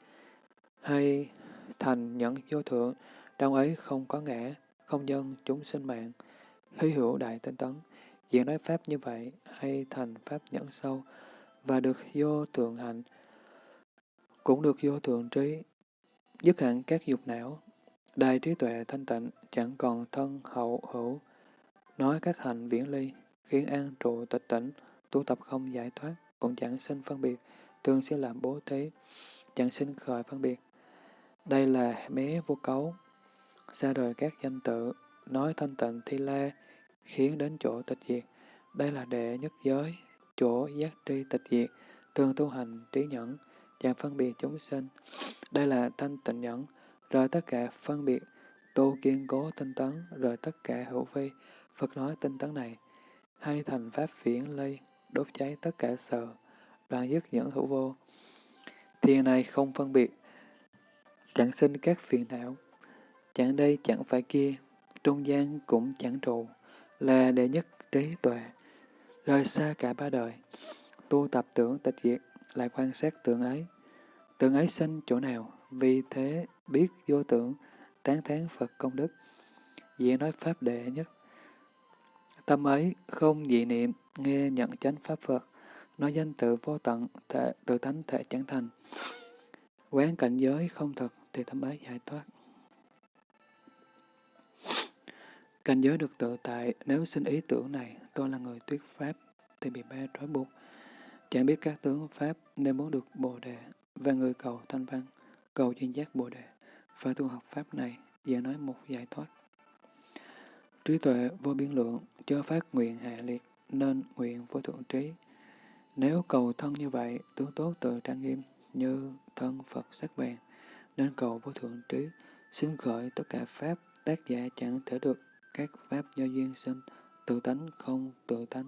Hay thành nhẫn vô thượng, trong ấy không có ngã, không nhân chúng sinh mạng, hy hữu đại tinh tấn. diễn nói Pháp như vậy, hay thành Pháp nhẫn sâu, và được vô thượng hạnh, cũng được vô thượng trí, dứt hẳn các dục não, đại trí tuệ thanh tịnh, chẳng còn thân hậu hữu, nói các hành viễn ly, khiến an trụ tịch tỉnh, tu tập không giải thoát, cũng chẳng sinh phân biệt, thường sẽ làm bố thí, chẳng sinh khởi phân biệt. Đây là mé vô cấu, xa rời các danh tự, nói thanh tịnh thi la, khiến đến chỗ tịch diệt, Đây là đệ nhất giới, chỗ giác tri tịch diệt, thường tu hành trí nhẫn, chẳng phân biệt chúng sinh. Đây là thanh tịnh nhẫn, rồi tất cả phân biệt, tu kiên cố tinh tấn, rồi tất cả hữu vi. Phật nói tinh tấn này, hay thành pháp viễn ly, đốt cháy tất cả sợ, đoạn dứt những hữu vô. Thiền này không phân biệt, chẳng sinh các phiền não, chẳng đây chẳng phải kia, trung gian cũng chẳng trụ, là đệ nhất trí tuệ, rời xa cả ba đời, tu tập tưởng tịch diệt, lại quan sát tưởng ấy. Tưởng ấy sinh chỗ nào, vì thế biết vô tưởng, tán thán Phật công đức. Diễn nói Pháp đệ nhất. Tâm ấy không dị niệm, nghe nhận chánh Pháp Phật, nói danh tự vô tận, thể, tự tánh thể chẳng thành. Quán cảnh giới không thật thì tâm ấy giải thoát. Cảnh giới được tự tại, nếu sinh ý tưởng này, tôi là người tuyết Pháp, thì bị ba trói buộc. Chẳng biết các tướng Pháp nên muốn được Bồ Đề, và người cầu thanh văn, cầu chuyên giác Bồ Đề, phải tu học Pháp này, giờ nói một giải thoát. Trí tuệ vô biên lượng, cho phát nguyện hạ liệt, nên nguyện vô thượng trí. Nếu cầu thân như vậy, tướng tốt tự trang nghiêm, như thân Phật sắc vàng, nên cầu vô thượng trí, xin khởi tất cả Pháp, tác giả chẳng thể được các Pháp do duyên sinh, tự tánh không tự tánh.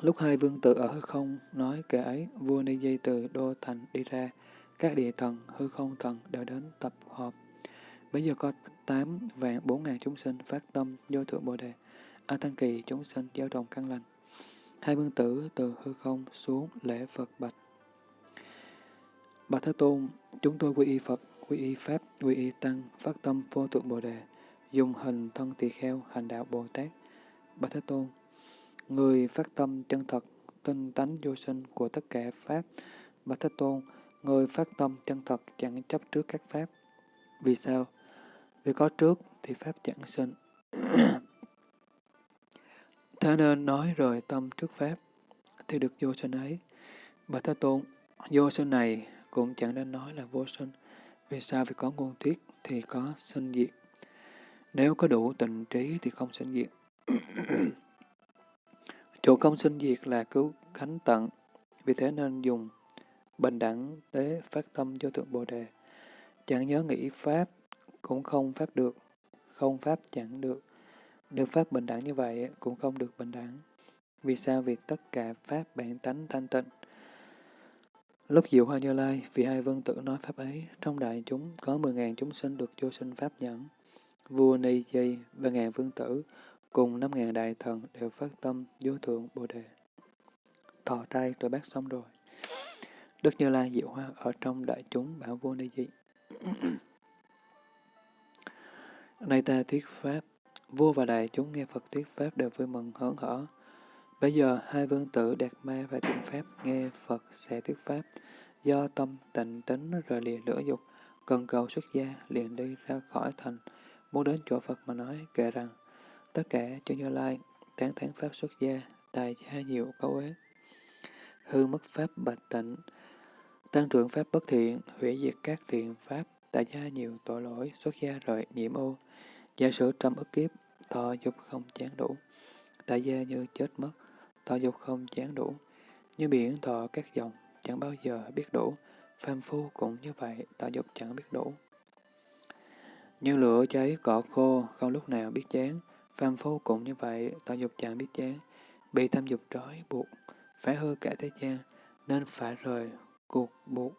Lúc hai vương tử ở hư không nói kể ấy, vua Ni Di từ Đô Thành đi ra, các địa thần, hư không thần đều đến tập họp. Bây giờ có tám vạn bốn ngàn chúng sinh phát tâm vô thượng Bồ Đề, A Tăng Kỳ chúng sinh giáo đồng căn lành. Hai vương tử từ hư không xuống lễ Phật bạch. Bạch Thế Tôn, chúng tôi quy y Phật, quy y Pháp, quy y Tăng, phát tâm vô thượng Bồ Đề, dùng hình thân tỳ kheo, hành đạo Bồ Tát. Bạch Thế Tôn, người phát tâm chân thật, tinh tánh vô sinh của tất cả Pháp. Bạch Thế Tôn, người phát tâm chân thật chẳng chấp trước các Pháp. Vì sao? Vì có trước thì Pháp chẳng sinh. Thế nên nói rời tâm trước Pháp, thì được vô sinh ấy. Bạch Thế Tôn, vô sinh này cũng chẳng nên nói là vô sinh. Vì sao? Vì có ngôn thuyết thì có sinh diệt. Nếu có đủ tình trí thì không sinh diệt. Chỗ không sinh diệt là cứu khánh tận, vì thế nên dùng bình đẳng tế phát tâm vô thượng Bồ Đề. Chẳng nhớ nghĩ Pháp, cũng không Pháp được, không Pháp chẳng được. Được Pháp bình đẳng như vậy cũng không được bình đẳng. Vì sao? Vì tất cả Pháp bản tánh thanh tịnh. Lúc Diệu Hoa Như Lai, vì hai vương tử nói Pháp ấy, trong đại chúng có mười ngàn chúng sinh được vô sinh Pháp nhẫn. Vua Ni Dây và ngàn vương tử cùng năm ngàn đại thần đều phát tâm vô thượng Bồ Đề. Thọ trai rồi bác xong rồi. Đức Như Lai Diệu Hoa ở trong đại chúng bảo vua Ni Di. Nay ta thuyết Pháp, vua và đại chúng nghe Phật thuyết Pháp đều vui mừng hớn hở. Bây giờ hai vương tử Đạt Ma và Thiện Pháp nghe Phật sẽ thuyết Pháp, do tâm tịnh tính rời lìa lửa dục, cần cầu xuất gia liền đi ra khỏi thành, muốn đến chỗ Phật mà nói kể rằng, tất cả cho Như Lai, tán thán Pháp xuất gia, tài gia nhiều cấu ế. Hư mất Pháp bạch tịnh, tăng trưởng Pháp bất thiện, hủy diệt các thiện Pháp, tại gia nhiều tội lỗi, xuất gia rời nhiễm ô, giả sử trăm ức kiếp, thọ dục không chán đủ, tại gia như chết mất, thọ dục không chán đủ, như biển thọ các dòng, chẳng bao giờ biết đủ, phàm phu cũng như vậy, thọ dục chẳng biết đủ. Như lửa cháy cỏ khô, không lúc nào biết chán, phàm phu cũng như vậy, thọ dục chẳng biết chán, bị tham dục trói buộc, phải hư cả thế gian, nên phải rời cuộc buộc.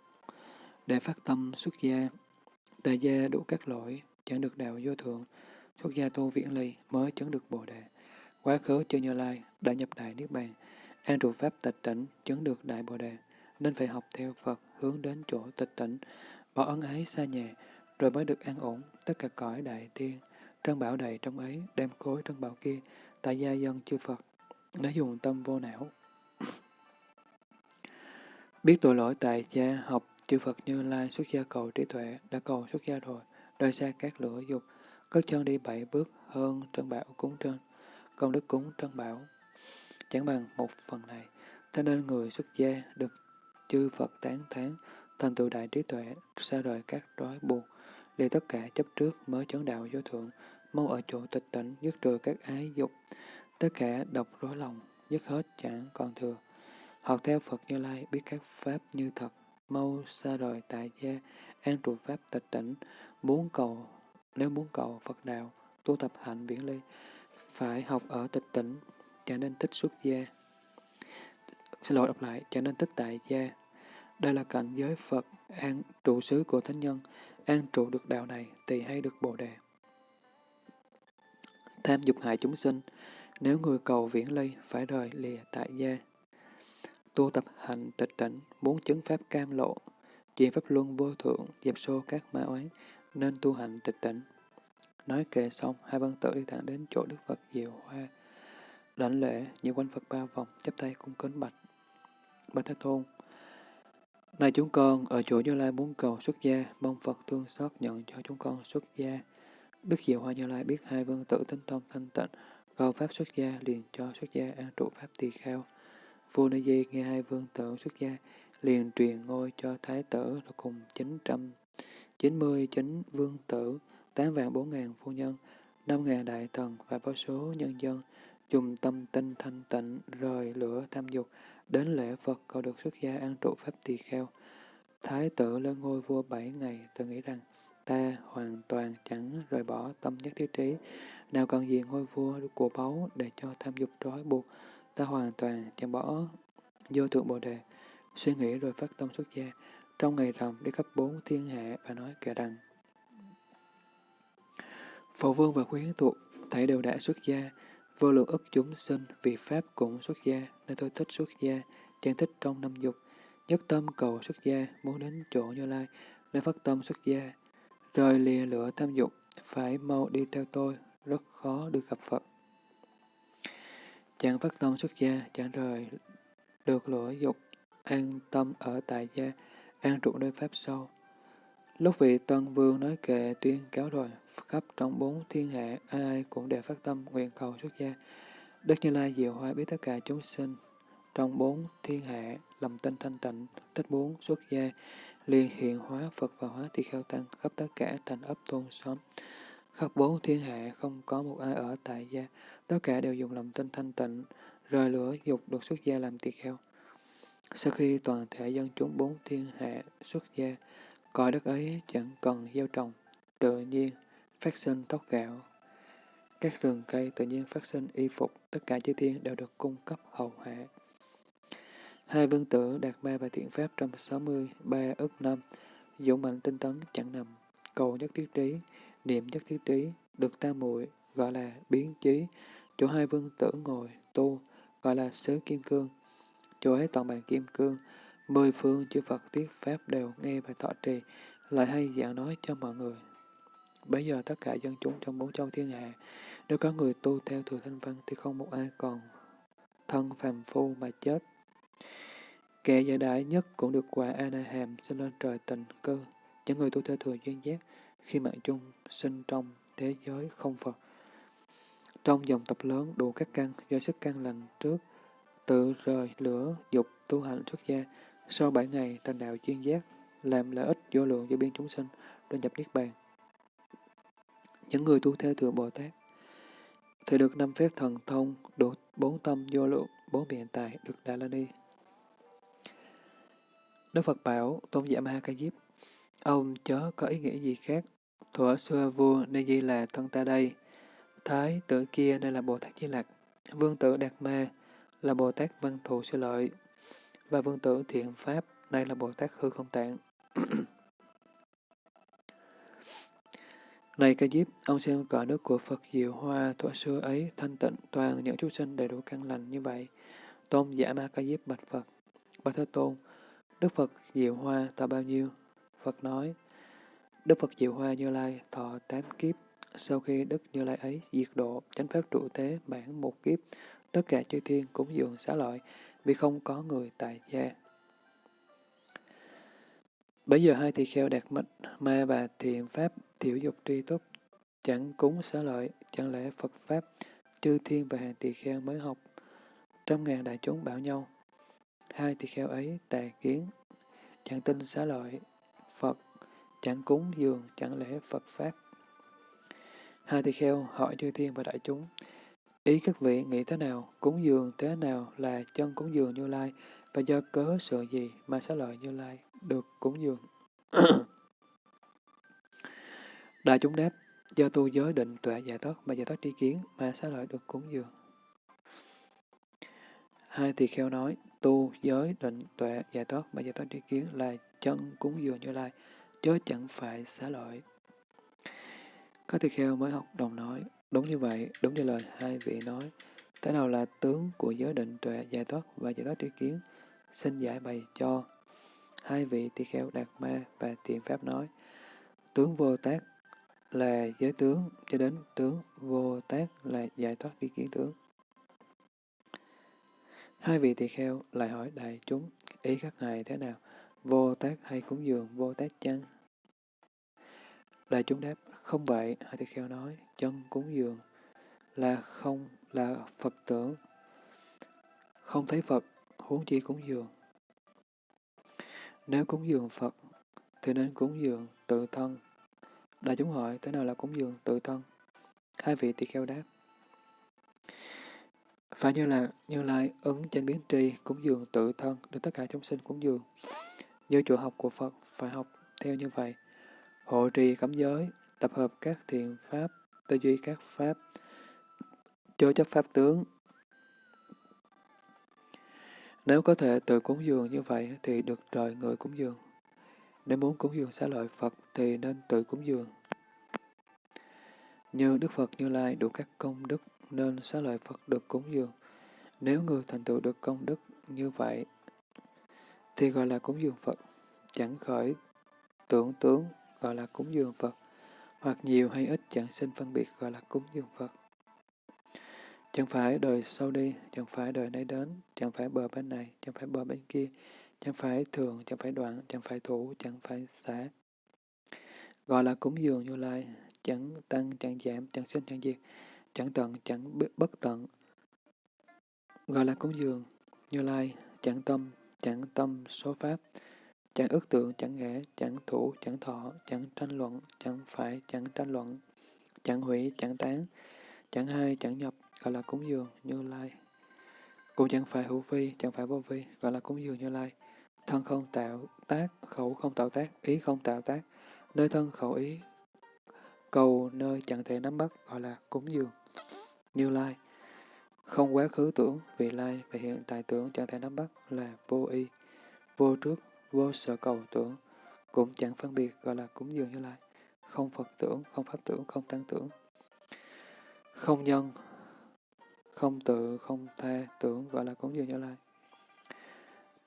Để phát tâm xuất gia, tại gia đủ các lỗi, chẳng được đạo vô thượng, xuất gia tu viễn ly mới chứng được bồ đề. Quá khứ chưa như lai, đã nhập đại niết bàn, an trụ pháp tịch tỉnh, chứng được đại bồ đề, nên phải học theo Phật hướng đến chỗ tịch tỉnh, bỏ ân ái xa nhà, rồi mới được an ổn. Tất cả cõi đại tiên, trân bảo đầy trong ấy, đem khối trân bảo kia, tại gia dân chư Phật, nếu dùng tâm vô não. Biết tội lỗi tại gia học chư Phật Như Lai xuất gia cầu trí tuệ, đã cầu xuất gia rồi, rời xa các lửa dục, cất chân đi bảy bước hơn trân bảo cúng trên, công đức cúng trân bảo. Chẳng bằng một phần này, thế nên người xuất gia được chư Phật tán thán, thành tựu đại trí tuệ, xa rời các trói buộc, để tất cả chấp trước mới chấn đạo vô thượng, mau ở chỗ tịch tỉnh, dứt trừ các ái dục, tất cả độc rối lòng, dứt hết chẳng còn thừa. Học theo Phật Như Lai, biết các pháp như thật, mau xa rời tại gia, an trụ pháp tịch tỉnh, muốn cầu, nếu muốn cầu Phật đạo, tu tập hạnh viễn ly, phải học ở tịch tỉnh, chẳng nên thích xuất gia. Xin lỗi đọc lại, chẳng nên thích tại gia. Đây là cảnh giới Phật, an trụ xứ của Thánh Nhân, an trụ được đạo này thì hay được Bồ Đề. Tham dục hại chúng sinh, nếu người cầu viễn ly phải rời lìa tại gia. Tu tập hành tịch tỉnh, muốn chứng pháp cam lộ, chuyện pháp luân vô thượng, dẹp xô các ma oán, nên tu hành tịch tỉnh. Nói kệ xong, hai văn tử đi thẳng đến chỗ Đức Phật Diệu Hoa. Đảnh lễ, như quanh Phật ba vòng, chắp tay cung kính bạch. Bạch Thế Tôn, này chúng con, ở chỗ Như Lai muốn cầu xuất gia, mong Phật thương xót nhận cho chúng con xuất gia. Đức Diệu Hoa Như Lai biết hai vương tử tinh thông thanh tịnh, cầu Pháp xuất gia liền cho xuất gia an trụ Pháp tỳ kheo. Vua Ni Di nghe hai vương tử xuất gia, liền truyền ngôi cho Thái tử cùng 999 vương tử, tám vạn bốn ngàn phu nhân, năm ngàn đại thần và vô số nhân dân, dùng tâm tinh thanh tịnh rời lửa tham dục, đến lễ Phật cầu được xuất gia an trụ Pháp tỳ kheo. Thái tử lên ngôi vua bảy ngày tự nghĩ rằng, ta hoàn toàn chẳng rời bỏ tâm nhất thiết trí, nào cần gì ngôi vua của báu để cho tham dục trói buộc, ta hoàn toàn chẳng bỏ vô thượng bồ đề, suy nghĩ rồi phát tâm xuất gia, trong ngày rằm đi khắp bốn thiên hạ và nói kể rằng Phổ vương và khuyến thuộc, thấy đều đã xuất gia, vô lượng ức chúng sinh vì Pháp cũng xuất gia, nên tôi thích xuất gia, chẳng thích trong năm dục, nhất tâm cầu xuất gia, muốn đến chỗ Như Lai, nên phát tâm xuất gia, rời lìa lửa tham dục, phải mau đi theo tôi, rất khó được gặp Phật. Chẳng phát tâm xuất gia, chẳng rời được lửa dục, an tâm ở tại gia, an trụ nơi Pháp sâu. Lúc vị Tân Vương nói kệ tuyên cáo rồi, khắp trong bốn thiên hạ, ai ai cũng đều phát tâm nguyện cầu xuất gia. Đức Như Lai diệu hoa biết tất cả chúng sinh, trong bốn thiên hạ, lầm tinh thanh tịnh, thích bốn xuất gia, liền hiện hóa Phật và hóa tỳ kheo tăng khắp tất cả thành ấp tôn xóm. Khắp bốn thiên hạ không có một ai ở tại gia, tất cả đều dùng lòng tinh thanh tịnh, rời lửa dục được xuất gia làm tỳ kheo. Sau khi toàn thể dân chúng bốn thiên hạ xuất gia, cõi đất ấy chẳng cần gieo trồng, tự nhiên phát sinh tóc gạo. Các rừng cây tự nhiên phát sinh y phục, tất cả chư thiên đều được cung cấp hầu hạ. Hai vương tử đạt ma và thiện pháp trong 63 ức năm, dũng mạnh tinh tấn chẳng nằm, cầu nhất thiết trí, niệm nhất thiết trí, được tam muội gọi là biến trí, chỗ hai vương tử ngồi tu gọi là xứ kim cương, chỗ ấy toàn bàn kim cương, mười phương chư Phật tiết pháp đều nghe và thọ trì, lại hay giảng nói cho mọi người. Bây giờ tất cả dân chúng trong bốn châu thiên hạ, nếu có người tu theo thừa thanh văn thì không một ai còn thân phàm phu mà chết. Kẻ giải đại nhất cũng được quả A Na Hàm sinh lên trời tình cơ Những người tu theo thừa duyên giác khi mạng chung sinh trong thế giới không Phật. Trong dòng tập lớn đủ các căn do sức căn lành trước, tự rời lửa dục tu hành xuất gia, sau bảy ngày thành đạo chuyên giác, làm lợi ích vô lượng cho biên chúng sinh, rồi nhập Niết Bàn. Những người tu theo thừa Bồ Tát thì được năm phép thần thông, đủ bốn tâm vô lượng, bốn biện tài, được Đà La Ni. Đức Phật bảo Tôn giả Ma Ca Diếp, ông chớ có ý nghĩa gì khác, thuở xưa vua Ni Di là thân ta đây, thái tử kia đây là Bồ Tát Di Lặc, vương tử Đạt Ma là Bồ Tát Văn Thù Sư Lợi, và vương tử Thiện Pháp nay là Bồ Tát Hư Không Tạng. Này ca diếp, ông xem cõi nước của Phật Diệu Hoa thuở xưa ấy thanh tịnh toàn những chúng sinh đầy đủ căn lành như vậy. Tôn giả ma ca diếp bạch Phật. Bạch Thế Tôn, Đức Phật Diệu Hoa thọ bao nhiêu? Phật nói, Đức Phật Diệu Hoa Như Lai thọ tám kiếp. Sau khi Đức Như Lai ấy diệt độ, chánh pháp trụ thế bản một kiếp, tất cả chư thiên cũng dường xá lợi, vì không có người tại gia. Bây giờ hai tỳ kheo đạt mệnh ma và thiện pháp tiểu dục tri túc, chẳng cúng xá lợi, chẳng lẽ Phật Pháp, chư thiên và hàng tỳ kheo mới học. Trăm ngàn đại chúng bảo nhau, hai tỳ kheo ấy tà kiến, chẳng tin xá lợi, Phật, chẳng cúng dường, chẳng lẽ Phật Pháp. Hai tỳ kheo hỏi chư thiên và đại chúng, ý các vị nghĩ thế nào, cúng dường thế nào là chân cúng dường Như Lai, và do cớ sự gì mà xá lợi Như Lai được cúng dường? Đại chúng đáp, do tu giới định tuệ giải thoát mà giải thoát tri kiến mà xá lợi được cúng dường. Hai tỳ kheo nói, tu giới định tuệ giải thoát mà giải thoát tri kiến là chân cúng dường Như Lai, chứ chẳng phải xá lợi. Các tỳ kheo mới học đồng nói, đúng như vậy, đúng như lời hai vị nói. Thế nào là tướng của giới định tuệ giải thoát và giải thoát tri kiến? Xin giải bày cho. Hai vị tỳ kheo Đạt Ma và Tiện Pháp nói, tướng vô tác là giới tướng, cho đến tướng vô tác là giải thoát tri kiến tướng. Hai vị tỳ kheo lại hỏi đại chúng, ý các ngài thế nào? Vô tác hay cúng dường vô tác chăng? Đại chúng đáp, không vậy, hai tỳ kheo nói, chân cúng dường là không là Phật tưởng, không thấy Phật, huống chi cúng dường. Nếu cúng dường Phật, thì nên cúng dường tự thân. Đại chúng hỏi, thế nào là cúng dường tự thân? Hai vị tỳ kheo đáp, phải như là Như Lai ứng trên biến tri, cúng dường tự thân, được tất cả chúng sinh cúng dường. Như chùa học của Phật phải học theo như vậy. Hộ trì cấm giới, tập hợp các thiện pháp, tư duy các pháp, chớ chấp pháp tướng. Nếu có thể tự cúng dường như vậy thì được trời người cúng dường. Nếu muốn cúng dường xá lợi Phật thì nên tự cúng dường. Như Đức Phật Như Lai đủ các công đức nên xá lợi Phật được cúng dường. Nếu người thành tựu được công đức như vậy, thì gọi là cúng dường Phật, chẳng khởi tưởng tướng gọi là cúng dường Phật, hoặc nhiều hay ít chẳng sinh phân biệt gọi là cúng dường Phật. Chẳng phải đời sau đi, chẳng phải đời nay đến, chẳng phải bờ bên này, chẳng phải bờ bên kia, chẳng phải thường, chẳng phải đoạn, chẳng phải thủ, chẳng phải xả. Gọi là cúng dường như lai, chẳng tăng, chẳng giảm, chẳng sinh, chẳng diệt, chẳng tận, chẳng bất tận. Gọi là cúng dường, như lai, chẳng tâm, chẳng tâm số pháp, chẳng ước tượng, chẳng ngã, chẳng thủ, chẳng thọ, chẳng tranh luận, chẳng phải, chẳng tranh luận, chẳng hủy, chẳng tán, chẳng hai, chẳng nhập, gọi là cúng dường, như lai. Cũng chẳng phải hữu vi, chẳng phải vô vi, gọi là cúng dường như lai. Thân không tạo tác, khẩu không tạo tác, ý không tạo tác, nơi thân khẩu ý, cầu nơi chẳng thể nắm bắt, gọi là cúng dường. Như Lai. Không quá khứ tưởng, vị lai và hiện tại tưởng chẳng thể nắm bắt là vô y, vô trước, vô sở cầu tưởng, cũng chẳng phân biệt gọi là cúng dường như lai. Không Phật tưởng, không Pháp tưởng, không Tăng tưởng. Không nhân, không tự, không tha tưởng gọi là cúng dường như lai.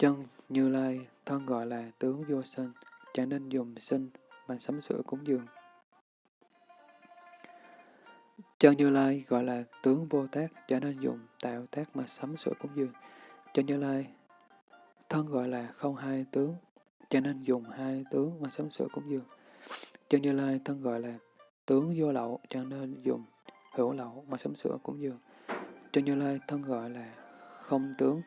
Chân như lai, thân gọi là tướng vô sinh, chẳng nên dùng sinh mà sắm sửa cúng dường. Chân Như Lai gọi là tướng vô tác, cho nên dùng tạo tác mà sắm sửa cúng dường. Chân Như Lai thân gọi là không hai tướng, cho nên dùng hai tướng mà sắm sửa cúng dường. Chân Như Lai thân gọi là tướng vô lậu, cho nên dùng hữu lậu mà sắm sửa cúng dường. Chân Như Lai thân gọi là không tướng,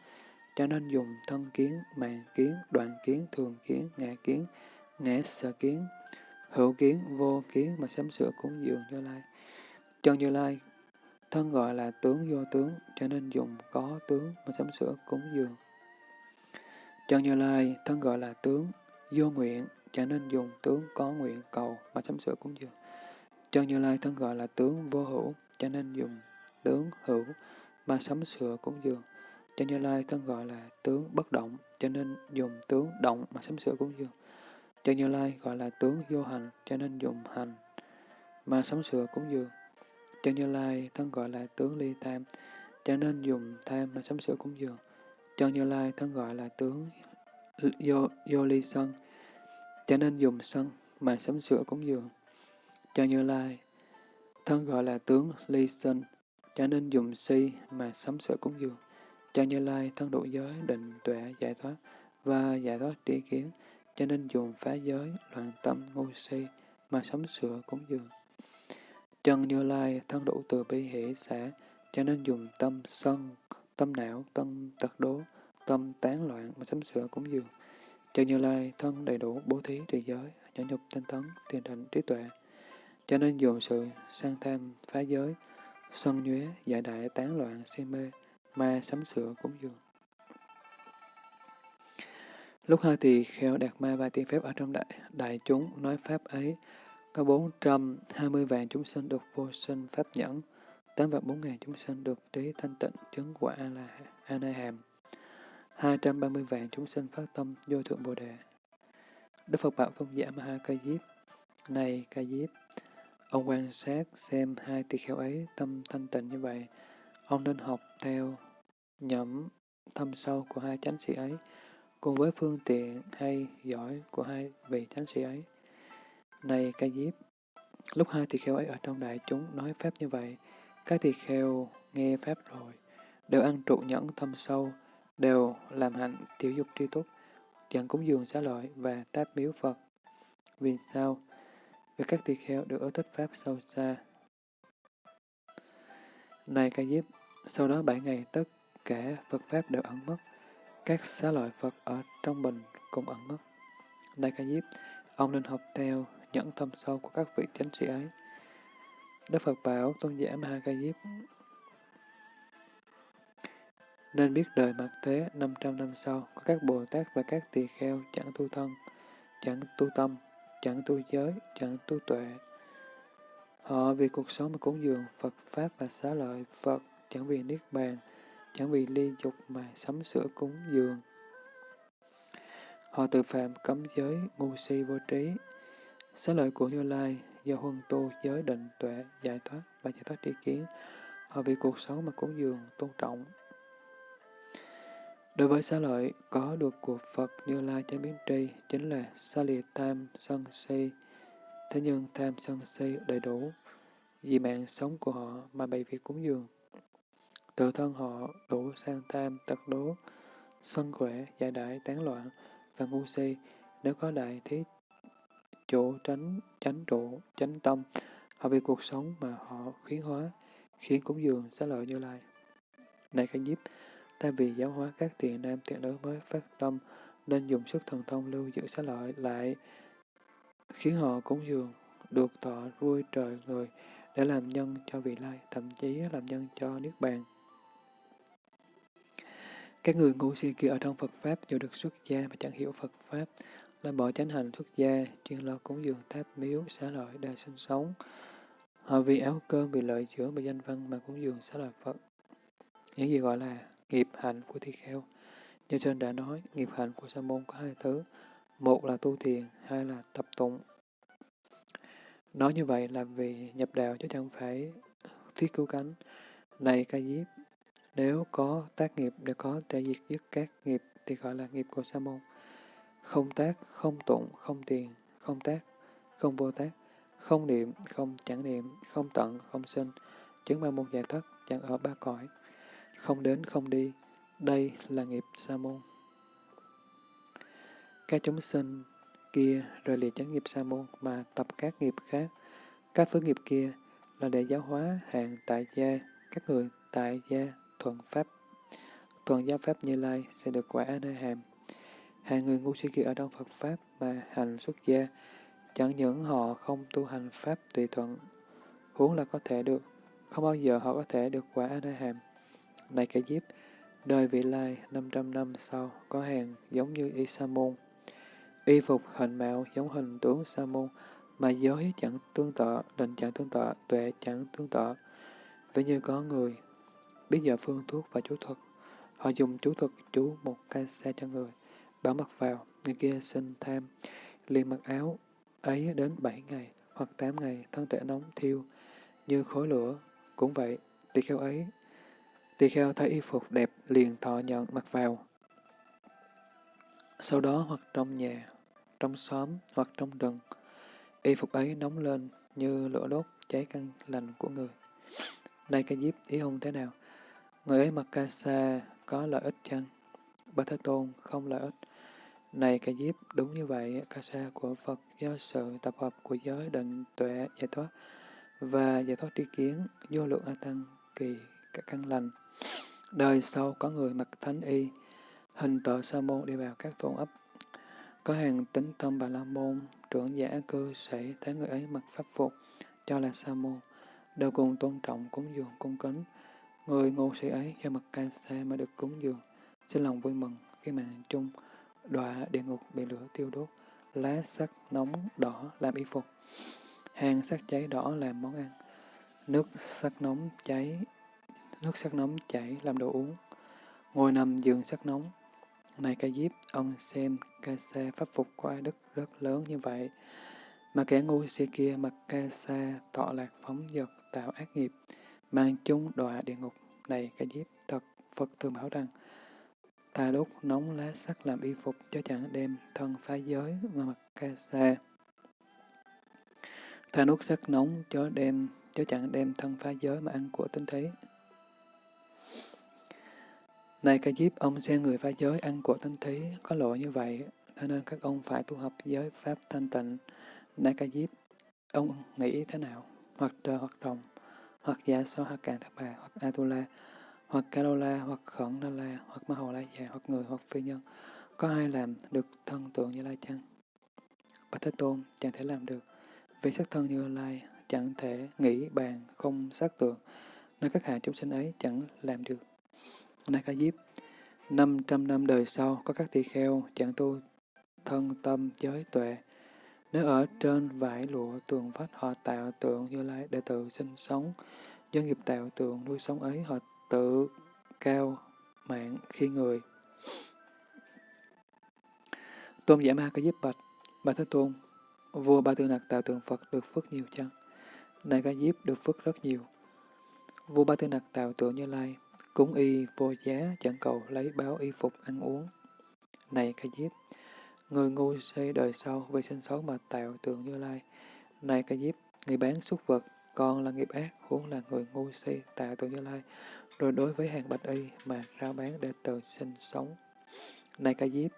cho nên dùng thân kiến, mạng kiến, đoạn kiến, thường kiến, ngã kiến, ngã sở kiến, hữu kiến, vô kiến mà sắm sửa cúng dường Như Lai. Chân Như Lai, thân gọi là tướng vô tướng, cho nên dùng có tướng mà sắm sửa cúng dường. Chân Như Lai, thân gọi là tướng vô nguyện, cho nên dùng tướng có nguyện cầu mà sắm sửa cúng dường. Chân Như Lai thân gọi là tướng vô hữu, cho nên dùng tướng hữu mà sắm sửa cúng dường. Cho Như Lai thân gọi là tướng bất động, cho nên dùng tướng động mà sắm sửa cúng dường. Cho Như Lai gọi là tướng vô hành, cho nên dùng hành mà sắm sửa cúng dường. Cho Như Lai thân gọi là tướng ly tham, cho nên dùng tham mà sắm sửa cúng dường. Cho Như Lai thân gọi là tướng vô, vô ly sân, cho nên dùng sân mà sắm sửa cúng dường. Cho Như Lai thân gọi là tướng ly sân cho nên dùng si mà sắm sửa cúng dường. Chân Như Lai thân độ giới, định, tuệ, giải thoát và giải thoát tri kiến, cho nên dùng phá giới, loạn tâm, ngu si mà sống sửa cúng dường. Chân Như Lai thân đủ từ bi hỷ xã, cho nên dùng tâm sân, tâm não, tâm tật đố, tâm tán loạn mà sắm sửa cúng dường. Chân Như Lai thân đầy đủ bố thí trì giới, nhẫn nhục tinh tấn, tiền định trí tuệ. cho nên dùng sự sang tham phá giới, sân nhuế, giải đại tán loạn, si mê, ma sắm sửa cúng dường. Lúc hai tỳ kheo đạt ma và tiên phép ở trong đại, đại chúng nói pháp ấy, có 420 vạn chúng sinh được vô sinh pháp nhẫn, 8 vạn 4 ngàn chúng sinh được trí thanh tịnh chứng quả là a na hàm, 230 vạn chúng sinh phát tâm vô thượng bồ đề. Đức Phật bảo tôn giả Ma Ha Ca Diếp, này Ca Diếp, ông quan sát xem hai tỳ kheo ấy tâm thanh tịnh như vậy, ông nên học theo nhẫm thâm sâu của hai chánh sĩ ấy, cùng với phương tiện hay giỏi của hai vị chánh sĩ ấy. Này Ca Diếp, lúc hai tỳ kheo ấy ở trong đại chúng nói Pháp như vậy, các tỳ kheo nghe Pháp rồi, đều ăn trụ nhẫn thâm sâu, đều làm hạnh tiểu dục tri túc, chẳng cúng dường xá lợi và táp miếu Phật. Vì sao? Vì các tỳ kheo được ở thích Pháp sâu xa. Này Ca Diếp, sau đó bảy ngày tất cả Phật Pháp đều ẩn mất, các xá lợi Phật ở trong bình cũng ẩn mất. đại Ca Diếp, ông nên học theo những thâm sâu của các vị chánh sĩ ấy. Đức Phật bảo tôn giả Ma Ca Diếp nên biết đời mặt thế 500 năm sau có các Bồ Tát và các tỳ kheo chẳng tu thân, chẳng tu tâm, chẳng tu giới, chẳng tu tuệ. Họ vì cuộc sống mà cúng dường Phật Pháp và xá lợi Phật, chẳng vì Niết Bàn, chẳng vì ly dục mà sắm sửa cúng dường. Họ tự phạm cấm giới, ngu si vô trí. Xá lợi của Như Lai do huân tu giới định tuệ, giải thoát và giải thoát tri kiến. Họ vì cuộc sống mà cúng dường, tôn trọng. Đối với xá lợi, có được của Phật Như Lai chánh biến tri chính là xa lìa tham, sân si. Thế nhưng tham sân si đầy đủ, vì mạng sống của họ mà bị việc cúng dường. Tự thân họ đủ sang tam tật đố, sân khỏe, giải đại, tán loạn và ngu si, nếu có đại thiết chủ tránh, chánh trụ, chánh tâm, họ vì cuộc sống mà họ khuyến hóa, khiến cúng dường xá lợi như lai. Này Khánh nhiếp, ta vì giáo hóa các tiền nam tiện nữ mới phát tâm, nên dùng sức thần thông lưu giữ xá lợi lại, khiến họ cúng dường, được thọ vui trời người, để làm nhân cho vị lai, thậm chí làm nhân cho Niết Bàn. Các người ngu si kia ở trong Phật Pháp dù được xuất gia mà chẳng hiểu Phật Pháp, là bỏ chánh hành xuất gia, chuyên lo cúng dường tháp miếu, xá lợi đời sinh sống. Họ vì áo cơm, vì lợi dưỡng, vì danh văn mà cúng dường xá lợi Phật. Những gì gọi là nghiệp hạnh của thi kheo. Như trên đã nói, nghiệp hạnh của sa môn có hai thứ. Một là tu thiền, hai là tập tụng. Nói như vậy là vì nhập đạo chứ chẳng phải thuyết cứu cánh. Này ca diếp, nếu có tác nghiệp để có thể diệt dứt các nghiệp thì gọi là nghiệp của sa môn. Không tác, không tụng, không tiền, không tác, không vô tác, không niệm, không chẳng niệm, không tận, không sinh, chứng ba môn giải thoát chẳng ở ba cõi, không đến, không đi. Đây là nghiệp sa môn. Các chúng sinh kia rời lìa chánh nghiệp sa môn mà tập các nghiệp khác. Các phước nghiệp kia là để giáo hóa hạng tại gia, các người tại gia thuần pháp. thuần giáo pháp như lai sẽ được quả nơi hàm. Hai người ngu si kia ở trong Phật Pháp mà hành xuất gia, chẳng những họ không tu hành Pháp tùy thuận, huống là có thể được, không bao giờ họ có thể được quả A Na Hàm. Này kẻ diếp, đời vị lai 500 năm sau có hàng giống như Y Sa Môn. Y phục hình mạo giống hình tướng Sa Môn, mà giới chẳng tương tự, định chẳng tương tự, tuệ chẳng tương tự. Ví như có người biết giờ phương thuốc và chú thuật, họ dùng chú thuật chú một ca xe cho người bảo mặc vào, người kia xin tham, liền mặc áo ấy đến bảy ngày hoặc tám ngày, thân thể nóng thiêu như khối lửa. Cũng vậy, tỳ kheo ấy, tỳ kheo thấy y phục đẹp liền thọ nhận mặc vào. Sau đó hoặc trong nhà, trong xóm hoặc trong rừng, y phục ấy nóng lên như lửa đốt cháy căn lành của người. Đây cái diếp ý ông thế nào? Người ấy mặc ca sa có lợi ích chăng? Bà Thế Tôn không lợi ích. Này ca diếp, đúng như vậy, ca sa của Phật do sự tập hợp của giới định tuệ giải thoát và giải thoát tri kiến, vô lượng A Tăng kỳ các căn lành. Đời sau có người mặc thánh y, hình tợ sa môn đi vào các tôn ấp. Có hàng tính tâm bà la môn, trưởng giả cư sĩ thấy người ấy mặc pháp phục, cho là sa môn, đều cùng tôn trọng cúng dường cung kính. Người ngu sĩ ấy do mặt ca mà được cúng dường, xin lòng vui mừng khi mà chung đọa địa ngục bị lửa tiêu đốt, lá sắc nóng đỏ làm y phục, hàng sắc cháy đỏ làm món ăn, nước sắc nóng cháy, nước sắc nóng chảy làm đồ uống, ngồi nằm giường sắc nóng. Này ca diếp, ông xem ca sa pháp phục của ai đức rất lớn như vậy, mà kẻ ngu si kia mặc ca sa tọa lạc phóng dật tạo ác nghiệp, mang chúng đọa địa ngục. Này ca diếp, thật Phật thường bảo rằng, ta đốt nóng lá sắt làm y phục cho chẳng đem thân phá giới mà mặc ca sa. Ta đốt sắt nóng cho đem cho chẳng đem thân phá giới mà ăn của tinh thế. Này ca diếp, ông xem người phá giới ăn của tinh thí có lỗi như vậy, thế nên các ông phải tu học giới pháp thanh tịnh. Này ca diếp, ông nghĩ thế nào? Hoặc trời hoặc rồng, hoặc giả so hoặc càng thất bà, hoặc atula, hoặc Kalola, hoặc khẩn na la, hoặc ma hồ la già, hoặc người, hoặc phi nhân. Có ai làm được thân tượng như lai chăng? Bạch Thế Tôn chẳng thể làm được, vì sắc thân như lai chẳng thể nghĩ bàn không sắc tượng, nên các hạ chúng sinh ấy chẳng làm được. Này Ca Diếp, 500 năm đời sau có các tỳ kheo chẳng tu thân tâm giới tuệ. Nếu ở trên vải lụa tường vách họ tạo tượng như lai để tự sinh sống, do nghiệp tạo tượng nuôi sống ấy họ tự cao mạng khi người. Tôn giả ma có giúp bạch, bà Thế Tôn, vua Ba Tư Nặc tạo tượng Phật được phước nhiều chăng? Này ca diếp được phước rất nhiều. Vua Ba Tư Nặc tạo tượng Như Lai, cúng y vô giá chẳng cầu lấy báo y phục ăn uống. Này ca diếp, người ngu xây đời sau vì sinh xấu mà tạo tượng Như Lai. Này ca diếp, người bán súc vật, còn là nghiệp ác, huống là người ngu xây tạo tượng Như Lai, rồi đối với hàng bạch y mà rao bán để tự sinh sống. Này ca diếp,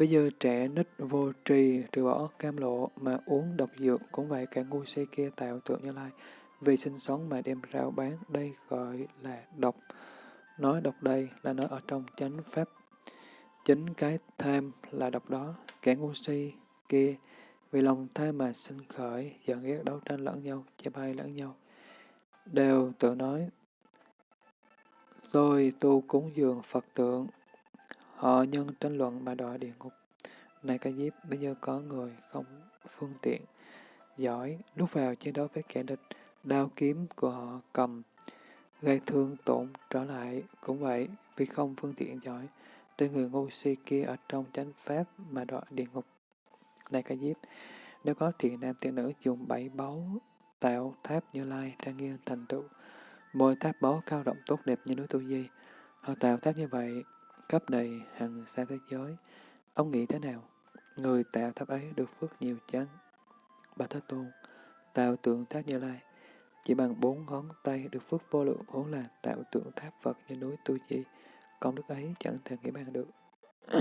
Ví như trẻ nít vô trì trừ bỏ cam lộ mà uống độc dược cũng vậy cả ngu si kia tạo tượng như lai. Vì sinh sống mà đem rao bán đây gọi là độc. Nói độc đây là nói ở trong chánh pháp. Chính cái tham là độc đó. Kẻ ngu si kia vì lòng tham mà sinh khởi, giận ghét đấu tranh lẫn nhau, chê bai lẫn nhau. Đều tự nói, tôi tu cúng dường Phật tượng, Họ nhân tranh luận mà đọa địa ngục. Này ca diếp, bây giờ có người không phương tiện, giỏi, lúc vào chiến đấu với kẻ địch, đao kiếm của họ cầm, gây thương tổn trở lại. Cũng vậy, vì không phương tiện giỏi, nên người ngu si kia ở trong chánh pháp mà đọa địa ngục. Này ca diếp, nếu có thiện nam thiện nữ dùng bảy báu tạo tháp như lai trang nghiêm thành tựu, mỗi tháp báu cao rộng tốt đẹp như núi tu di, họ tạo tháp như vậy cấp đầy hàng xa thế giới. Ông nghĩ thế nào? Người tạo tháp ấy được phước nhiều chăng? Bà Thế Tôn, tạo tượng tháp Như Lai, chỉ bằng bốn ngón tay được phước vô lượng vốn là tạo tượng tháp Phật như núi Tu Di, công đức ấy chẳng thể nghĩ bàn được.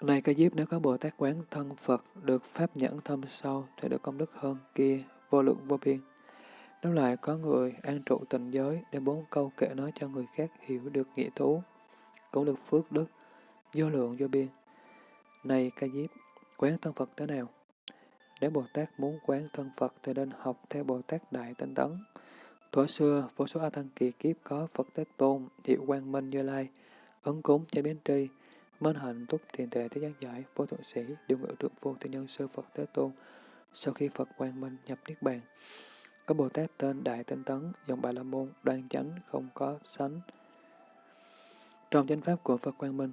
Này ca diếp nếu có Bồ Tát quán thân Phật được pháp nhẫn thâm sâu thì được công đức hơn kia vô lượng vô biên. Nếu lại có người an trụ tình giới để bốn câu kệ nói cho người khác hiểu được nghĩa thú, cũng được phước đức, vô lượng vô biên. Này ca diếp, quán thân Phật thế nào? Nếu Bồ Tát muốn quán thân Phật thì nên học theo Bồ Tát Đại Tinh Tấn. Thuở xưa, vô số A Tăng kỳ kiếp có Phật Thế Tôn, Hiệu Quang Minh Như Lai, ấn cúng cho biến tri, minh hạnh túc thiền tệ thế giác giải, vô thượng sĩ, điều ngự trượng vô thiên nhân sư Phật Thế Tôn. Sau khi Phật Quang Minh nhập Niết Bàn, có Bồ Tát tên Đại Tinh Tấn, dòng Bà La Môn, đoan chánh, không có sánh. Trong chánh pháp của Phật Quang Minh,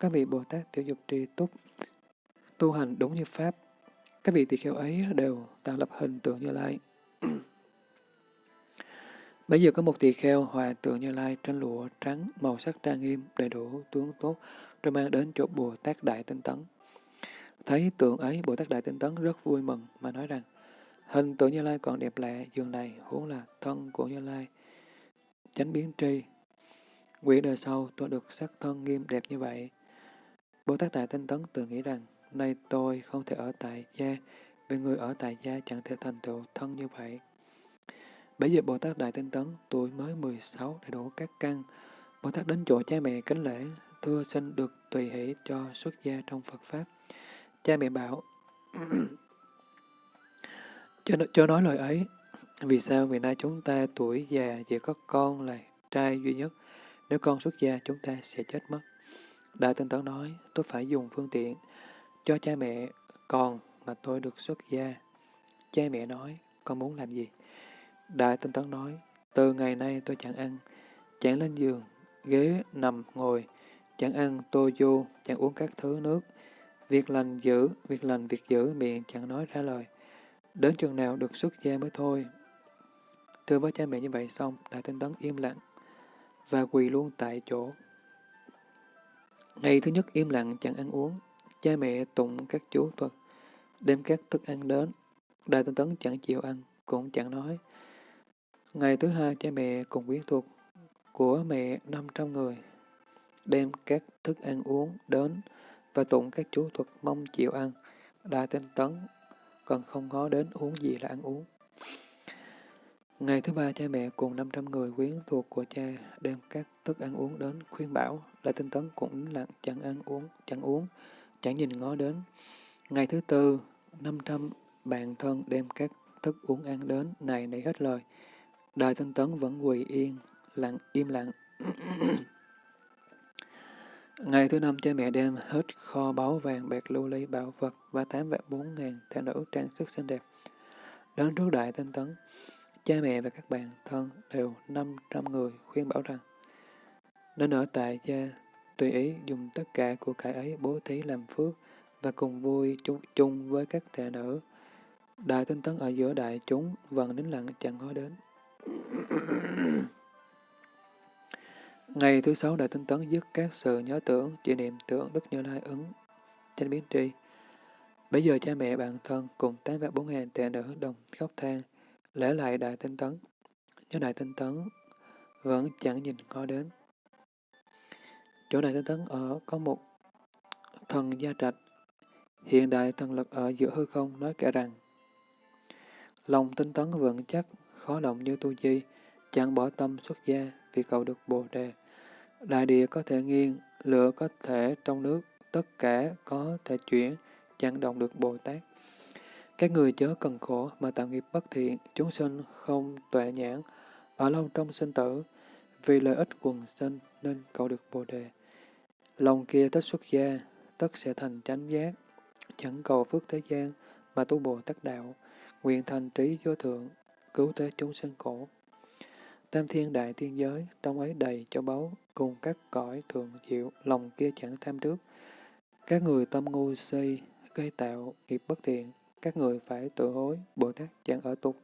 các vị Bồ Tát tiểu dục tri túc, tu hành đúng như Pháp. Các vị tỳ kheo ấy đều tạo lập hình tượng như lai. Bây giờ có một tỳ kheo hòa tượng như lai trên lụa trắng, màu sắc trang nghiêm, đầy đủ tướng tốt, rồi mang đến chỗ Bồ Tát Đại Tinh Tấn. Thấy tượng ấy, Bồ Tát Đại Tinh Tấn rất vui mừng mà nói rằng, Hình tượng Như Lai còn đẹp lạ, dường này huống là thân của Như Lai. Chánh biến tri. Nguyện đời sau tôi được sắc thân nghiêm đẹp như vậy. Bồ Tát Đại Tinh Tấn tự nghĩ rằng, nay tôi không thể ở tại gia, vì người ở tại gia chẳng thể thành tựu thân như vậy. Bây giờ Bồ Tát Đại Tinh Tấn tuổi mới 16 đầy đủ các căn. Bồ Tát đến chỗ cha mẹ kính lễ, thưa xin được tùy hỷ cho xuất gia trong Phật Pháp. Cha mẹ bảo, cho, cho nói lời ấy, vì sao vì nay chúng ta tuổi già chỉ có con là trai duy nhất, nếu con xuất gia chúng ta sẽ chết mất. Đại tinh tấn nói, tôi phải dùng phương tiện cho cha mẹ còn mà tôi được xuất gia. Cha mẹ nói, con muốn làm gì? Đại tinh tấn nói, từ ngày nay tôi chẳng ăn, chẳng lên giường, ghế, nằm, ngồi, chẳng ăn tô vô, chẳng uống các thứ nước. Việc lành giữ, việc lành việc giữ, miệng chẳng nói ra lời. Đến chừng nào được xuất gia mới thôi. Thưa với cha mẹ như vậy xong, Đại Tinh Tấn im lặng và quỳ luôn tại chỗ. Ngày thứ nhất im lặng chẳng ăn uống, cha mẹ tụng các chú thuật, đem các thức ăn đến. Đại Tinh Tấn chẳng chịu ăn, cũng chẳng nói. Ngày thứ hai cha mẹ cùng quyến thuộc của mẹ 500 người, đem các thức ăn uống đến và tụng các chú thuật mong chịu ăn. Đại Tinh Tấn còn không ngó đến uống gì là ăn uống. Ngày thứ ba, cha mẹ cùng 500 người quyến thuộc của cha đem các thức ăn uống đến khuyên bảo, lại tinh tấn cũng lặng chẳng ăn uống, chẳng uống, chẳng nhìn ngó đến. Ngày thứ tư, 500 bạn thân đem các thức uống ăn đến, này nảy hết lời. Đại tinh tấn vẫn quỳ yên, lặng, im lặng. Ngày thứ năm, cha mẹ đem hết kho báu vàng, bạc, lưu ly, bảo vật và tám vạn bốn ngàn theo nữ trang sức xinh đẹp. Đến trước đại tinh tấn, Cha mẹ và các bạn thân đều 500 người khuyên bảo rằng nên ở tại gia, tùy ý dùng tất cả của cải ấy bố thí làm phước và cùng vui chung, chung với các tệ nữ. Đại tinh tấn ở giữa đại chúng vẫn nín lặng chẳng nói đến. Ngày thứ sáu Đại Tinh Tấn dứt các sự nhớ tưởng, chỉ niệm tưởng Đức Như Lai ứng, trên biến tri. Bây giờ cha mẹ bạn thân cùng tám vạn bốn ngàn tệ nữ đồng khóc than, lễ lại đại tinh tấn, nhớ đại tinh tấn vẫn chẳng nhìn ngó đến. Chỗ đại tinh tấn ở có một thần gia trạch, hiện đại thần lực ở giữa hư không nói kể rằng, lòng tinh tấn vững chắc, khó động như tu di, chẳng bỏ tâm xuất gia vì cầu được bồ đề. Đại địa có thể nghiêng, lửa có thể trong nước, tất cả có thể chuyển, chẳng động được Bồ Tát. Các người chớ cần khổ mà tạo nghiệp bất thiện, chúng sinh không tuệ nhãn, ở lâu trong sinh tử, vì lợi ích quần sinh nên cầu được Bồ Đề. Lòng kia tất xuất gia, tất sẽ thành chánh giác, chẳng cầu phước thế gian mà tu Bồ Tát Đạo, nguyện thành trí vô thượng, cứu thế chúng sinh khổ. Tam thiên đại thiên giới, trong ấy đầy cho báu, cùng các cõi thường diệu, lòng kia chẳng tham trước. Các người tâm ngu si, gây tạo nghiệp bất thiện, các người phải tự hối, Bồ Tát chẳng ở tục.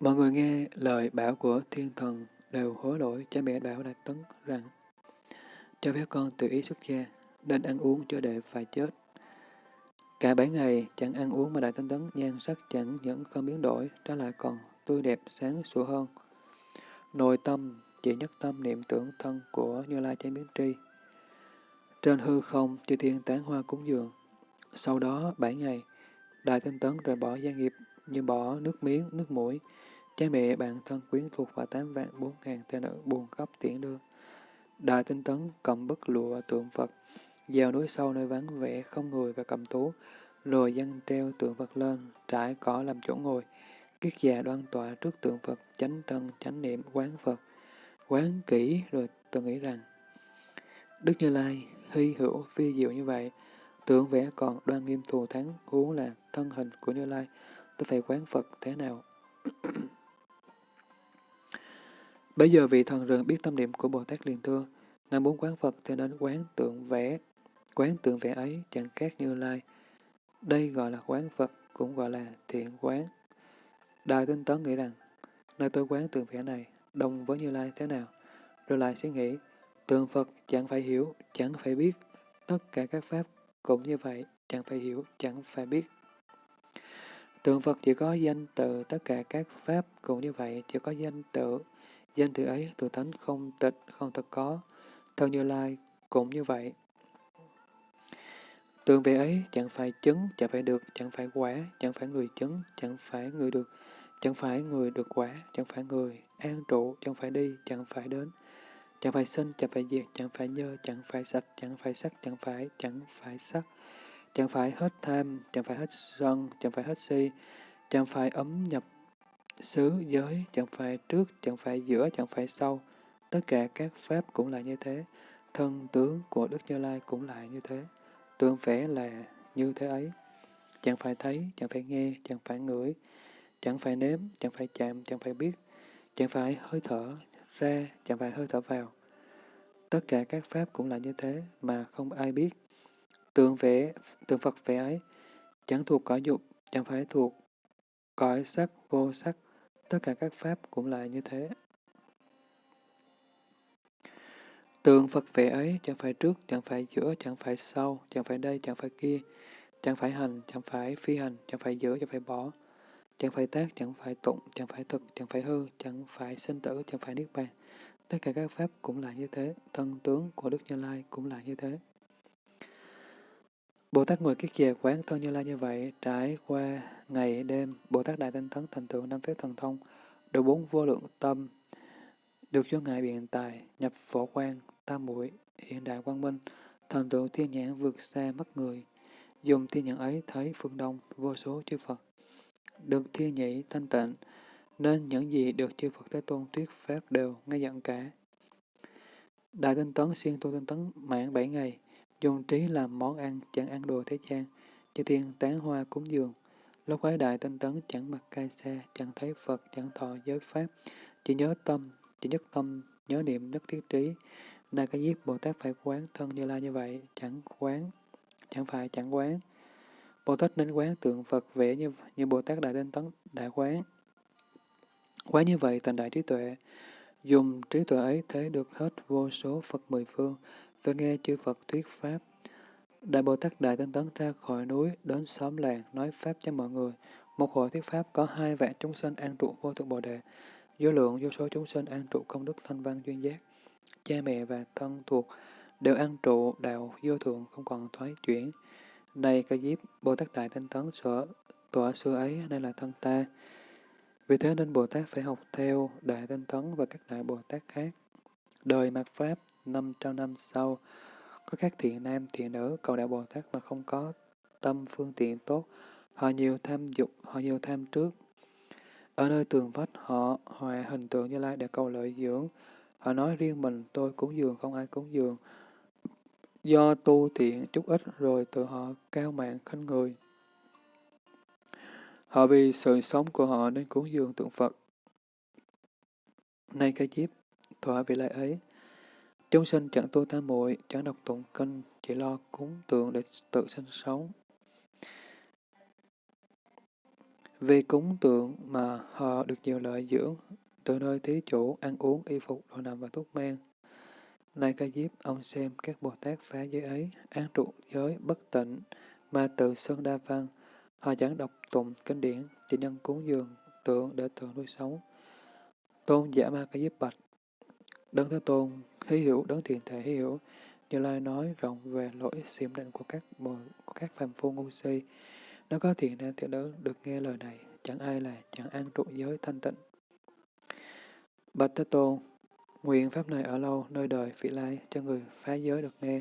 Mọi người nghe lời bảo của thiên thần đều hối lỗi cha mẹ bảo Đại Tấn rằng cho phép con tự ý xuất gia, nên ăn uống cho để phải chết. Cả bảy ngày chẳng ăn uống mà Đại Tinh Tấn nhan sắc chẳng những không biến đổi, trái lại còn tươi đẹp sáng sủa hơn. Nội tâm chỉ nhất tâm niệm tưởng thân của Như Lai Chánh Biến Tri. Trên hư không, chư thiên tán hoa cúng dường, sau đó, bảy ngày, Đại Tinh Tấn rời bỏ gia nghiệp như bỏ nước miếng, nước mũi. Cha mẹ, bạn thân quyến thuộc và tám vạn bốn ngàn tên nữ buồn khóc tiễn đưa. Đại Tinh Tấn cầm bức lụa tượng Phật, vào núi sâu nơi vắng vẻ không người và cầm tú, rồi dân treo tượng Phật lên, trải cỏ làm chỗ ngồi. Kiết già đoan tọa trước tượng Phật, chánh thân, chánh niệm, quán Phật. Quán kỹ rồi tôi nghĩ rằng, Đức Như Lai hy hữu phi diệu như vậy, Tượng vẽ còn đoan nghiêm thù thắng, huống là thân hình của Như Lai, tôi phải quán Phật thế nào? Bây giờ vị thần rừng biết tâm niệm của Bồ Tát liền thưa, Ngài muốn quán Phật thì nên quán tượng vẽ. Quán tượng vẽ ấy chẳng khác Như Lai. Đây gọi là quán Phật, cũng gọi là thiện quán. Đại tinh tấn nghĩ rằng, nơi tôi quán tượng vẽ này, đồng với Như Lai thế nào? Rồi lại suy nghĩ, tượng Phật chẳng phải hiểu, chẳng phải biết, tất cả các pháp cũng như vậy, chẳng phải hiểu, chẳng phải biết. Tượng Phật chỉ có danh tự, tất cả các pháp cũng như vậy, chỉ có danh tự. Danh tự ấy, tự thánh không tịch, không thật có. Thân Như Lai cũng như vậy tương về ấy chẳng phải chứng, chẳng phải được, chẳng phải quả, chẳng phải người chứng, chẳng phải người được, chẳng phải người được quả, chẳng phải người an trụ, chẳng phải đi, chẳng phải đến, Chẳng phải sinh, chẳng phải diệt, chẳng phải nhơ, chẳng phải sạch, chẳng phải sắc, chẳng phải, chẳng phải sắc. chẳng phải hết tham, chẳng phải hết sân, chẳng phải hết si, chẳng phải ấm nhập xứ giới, chẳng phải trước, chẳng phải giữa, chẳng phải sau. Tất cả các pháp cũng là như thế, thân tướng của Đức Như Lai cũng là như thế, tương vẽ là như thế ấy. Chẳng phải thấy, chẳng phải nghe, chẳng phải ngửi, chẳng phải nếm, chẳng phải chạm, chẳng phải biết, chẳng phải hơi thở ra, chẳng phải hơi thở vào. Tất cả các pháp cũng là như thế mà không ai biết. Tượng vẽ, tượng Phật vẽ ấy, chẳng thuộc cõi dục, chẳng phải thuộc cõi sắc, vô sắc, tất cả các pháp cũng là như thế. Tượng Phật vẽ ấy chẳng phải trước, chẳng phải giữa, chẳng phải sau, chẳng phải đây, chẳng phải kia, chẳng phải hành, chẳng phải phi hành, chẳng phải giữa chẳng phải bỏ, chẳng phải tác, chẳng phải tụng, chẳng phải thực, chẳng phải hư, chẳng phải sinh tử, chẳng phải niết bàn. Tất cả các pháp cũng là như thế, thân tướng của Đức Như Lai cũng là như thế. Bồ Tát ngồi kiết già quán thân Như Lai như vậy, trải qua ngày đêm, Bồ Tát Đại Tinh Thấn thành tựu năm phép thần thông, được bốn vô lượng tâm, được cho ngài biện tài, nhập phổ quan, tam muội hiện đại quang minh, thành tựu thiên nhãn vượt xa mắt người, dùng thiên nhãn ấy thấy phương đông vô số chư Phật, được thiên nhĩ thanh tịnh, nên những gì được chư Phật Thế Tôn thuyết pháp đều nghe dặn cả. Đại tinh tấn xuyên tu tinh tấn mãn bảy ngày, dùng trí làm món ăn, chẳng ăn đồ thế gian, chư thiên tán hoa cúng dường. Lúc ấy đại tinh tấn chẳng mặc cai xe, chẳng thấy Phật, chẳng thọ giới pháp, chỉ nhớ tâm, chỉ nhất tâm, nhớ niệm nhất thiết trí. Đa cái giết Bồ Tát phải quán thân như la như vậy, chẳng quán, chẳng phải chẳng quán. Bồ Tát nên quán tượng Phật vẽ như, như Bồ Tát Đại Tinh Tấn đã quán. Quán như vậy thành đại trí tuệ, dùng trí tuệ ấy thấy được hết vô số Phật mười phương, và nghe chư Phật thuyết Pháp. Đại Bồ Tát Đại Tinh Tấn ra khỏi núi, đến xóm làng, nói Pháp cho mọi người. Một hội thuyết Pháp có hai vạn chúng sinh an trụ vô thượng Bồ Đề, vô lượng vô số chúng sinh an trụ công đức thanh văn duyên giác. Cha mẹ và thân thuộc đều an trụ đạo vô thượng không còn thoái chuyển. Này ca diếp, Bồ Tát Đại Tinh Tấn sở tọa xưa ấy nên là thân ta. Vì thế nên Bồ Tát phải học theo Đại Tinh Tấn và các Đại Bồ Tát khác. Đời mạt Pháp, 500 năm sau, có các thiện nam, thiện nữ cầu Đại Bồ Tát mà không có tâm phương tiện tốt, họ nhiều tham dục, họ nhiều tham trước. Ở nơi tường vách họ hòa hình tượng như lai để cầu lợi dưỡng. Họ nói riêng mình tôi cúng dường không ai cúng dường. Do tu thiện chút ít rồi tự họ cao mạng khinh người. Họ vì sự sống của họ nên cúng dường tượng Phật. Nay cái chiếp, thỏa vị lại ấy. Chúng sinh chẳng tu tam muội chẳng đọc tụng kinh, chỉ lo cúng tượng để tự sinh sống. Vì cúng tượng mà họ được nhiều lợi dưỡng, từ nơi thí chủ, ăn uống, y phục, đồ nằm và thuốc men. Này ca diếp, ông xem các Bồ Tát phá giới ấy, án trụ giới bất tịnh, mà tự sơn đa văn, họ chẳng đọc tụng kinh điển, chỉ nhân cúng dường tượng để tượng nuôi sống. Tôn giả ma ca diếp bạch, Đấng Thế Tôn, hí hiểu, đấng thiền thể hí hiểu, Như Lai nói rộng về lỗi xiểm định của các bồ, của các phàm phu ngu si. Nó có thiện nam thiện nữ được nghe lời này, chẳng ai là chẳng an trụ giới thanh tịnh. Bạch Thế Tôn, nguyện pháp này ở lâu nơi đời vị lai cho người phá giới được nghe,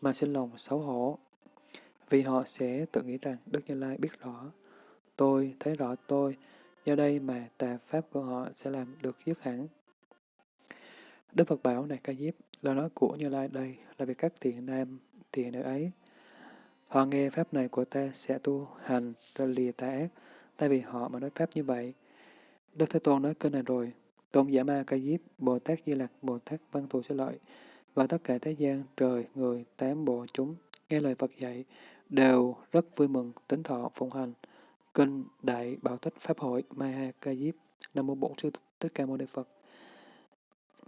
mà sinh lòng xấu hổ. Vì họ sẽ tự nghĩ rằng Đức Như Lai biết rõ, tôi thấy rõ tôi, do đây mà tà pháp của họ sẽ làm được dứt hẳn. Đức Phật bảo này ca diếp, lời nói của Như Lai đây là việc các thiện nam, thiện nữ ấy. Họ nghe pháp này của ta sẽ tu hành ra lìa tà ác, tại vì họ mà nói pháp như vậy. Đức Thế Tôn nói kênh này rồi, Tôn giả ma ca diếp, Bồ Tát Di Lặc, Bồ Tát Văn Thù Sư Lợi, và tất cả thế gian, trời, người, tám bộ chúng, nghe lời Phật dạy, đều rất vui mừng, tính thọ, phụng hành. Kinh Đại Bảo Tích Pháp Hội Maha Ca Diếp Nam Mô Bổn Sư Thích Ca Mâu Ni Phật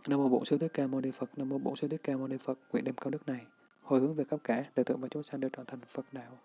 Nam Mô Bổn Sư Thích Ca Mâu Ni Phật Nam Mô Bổn Sư Thích Ca Mâu Ni Phật Nguyện đem công đức này hồi hướng về khắp cả đời tượng và chúng sanh đều trở thành Phật đạo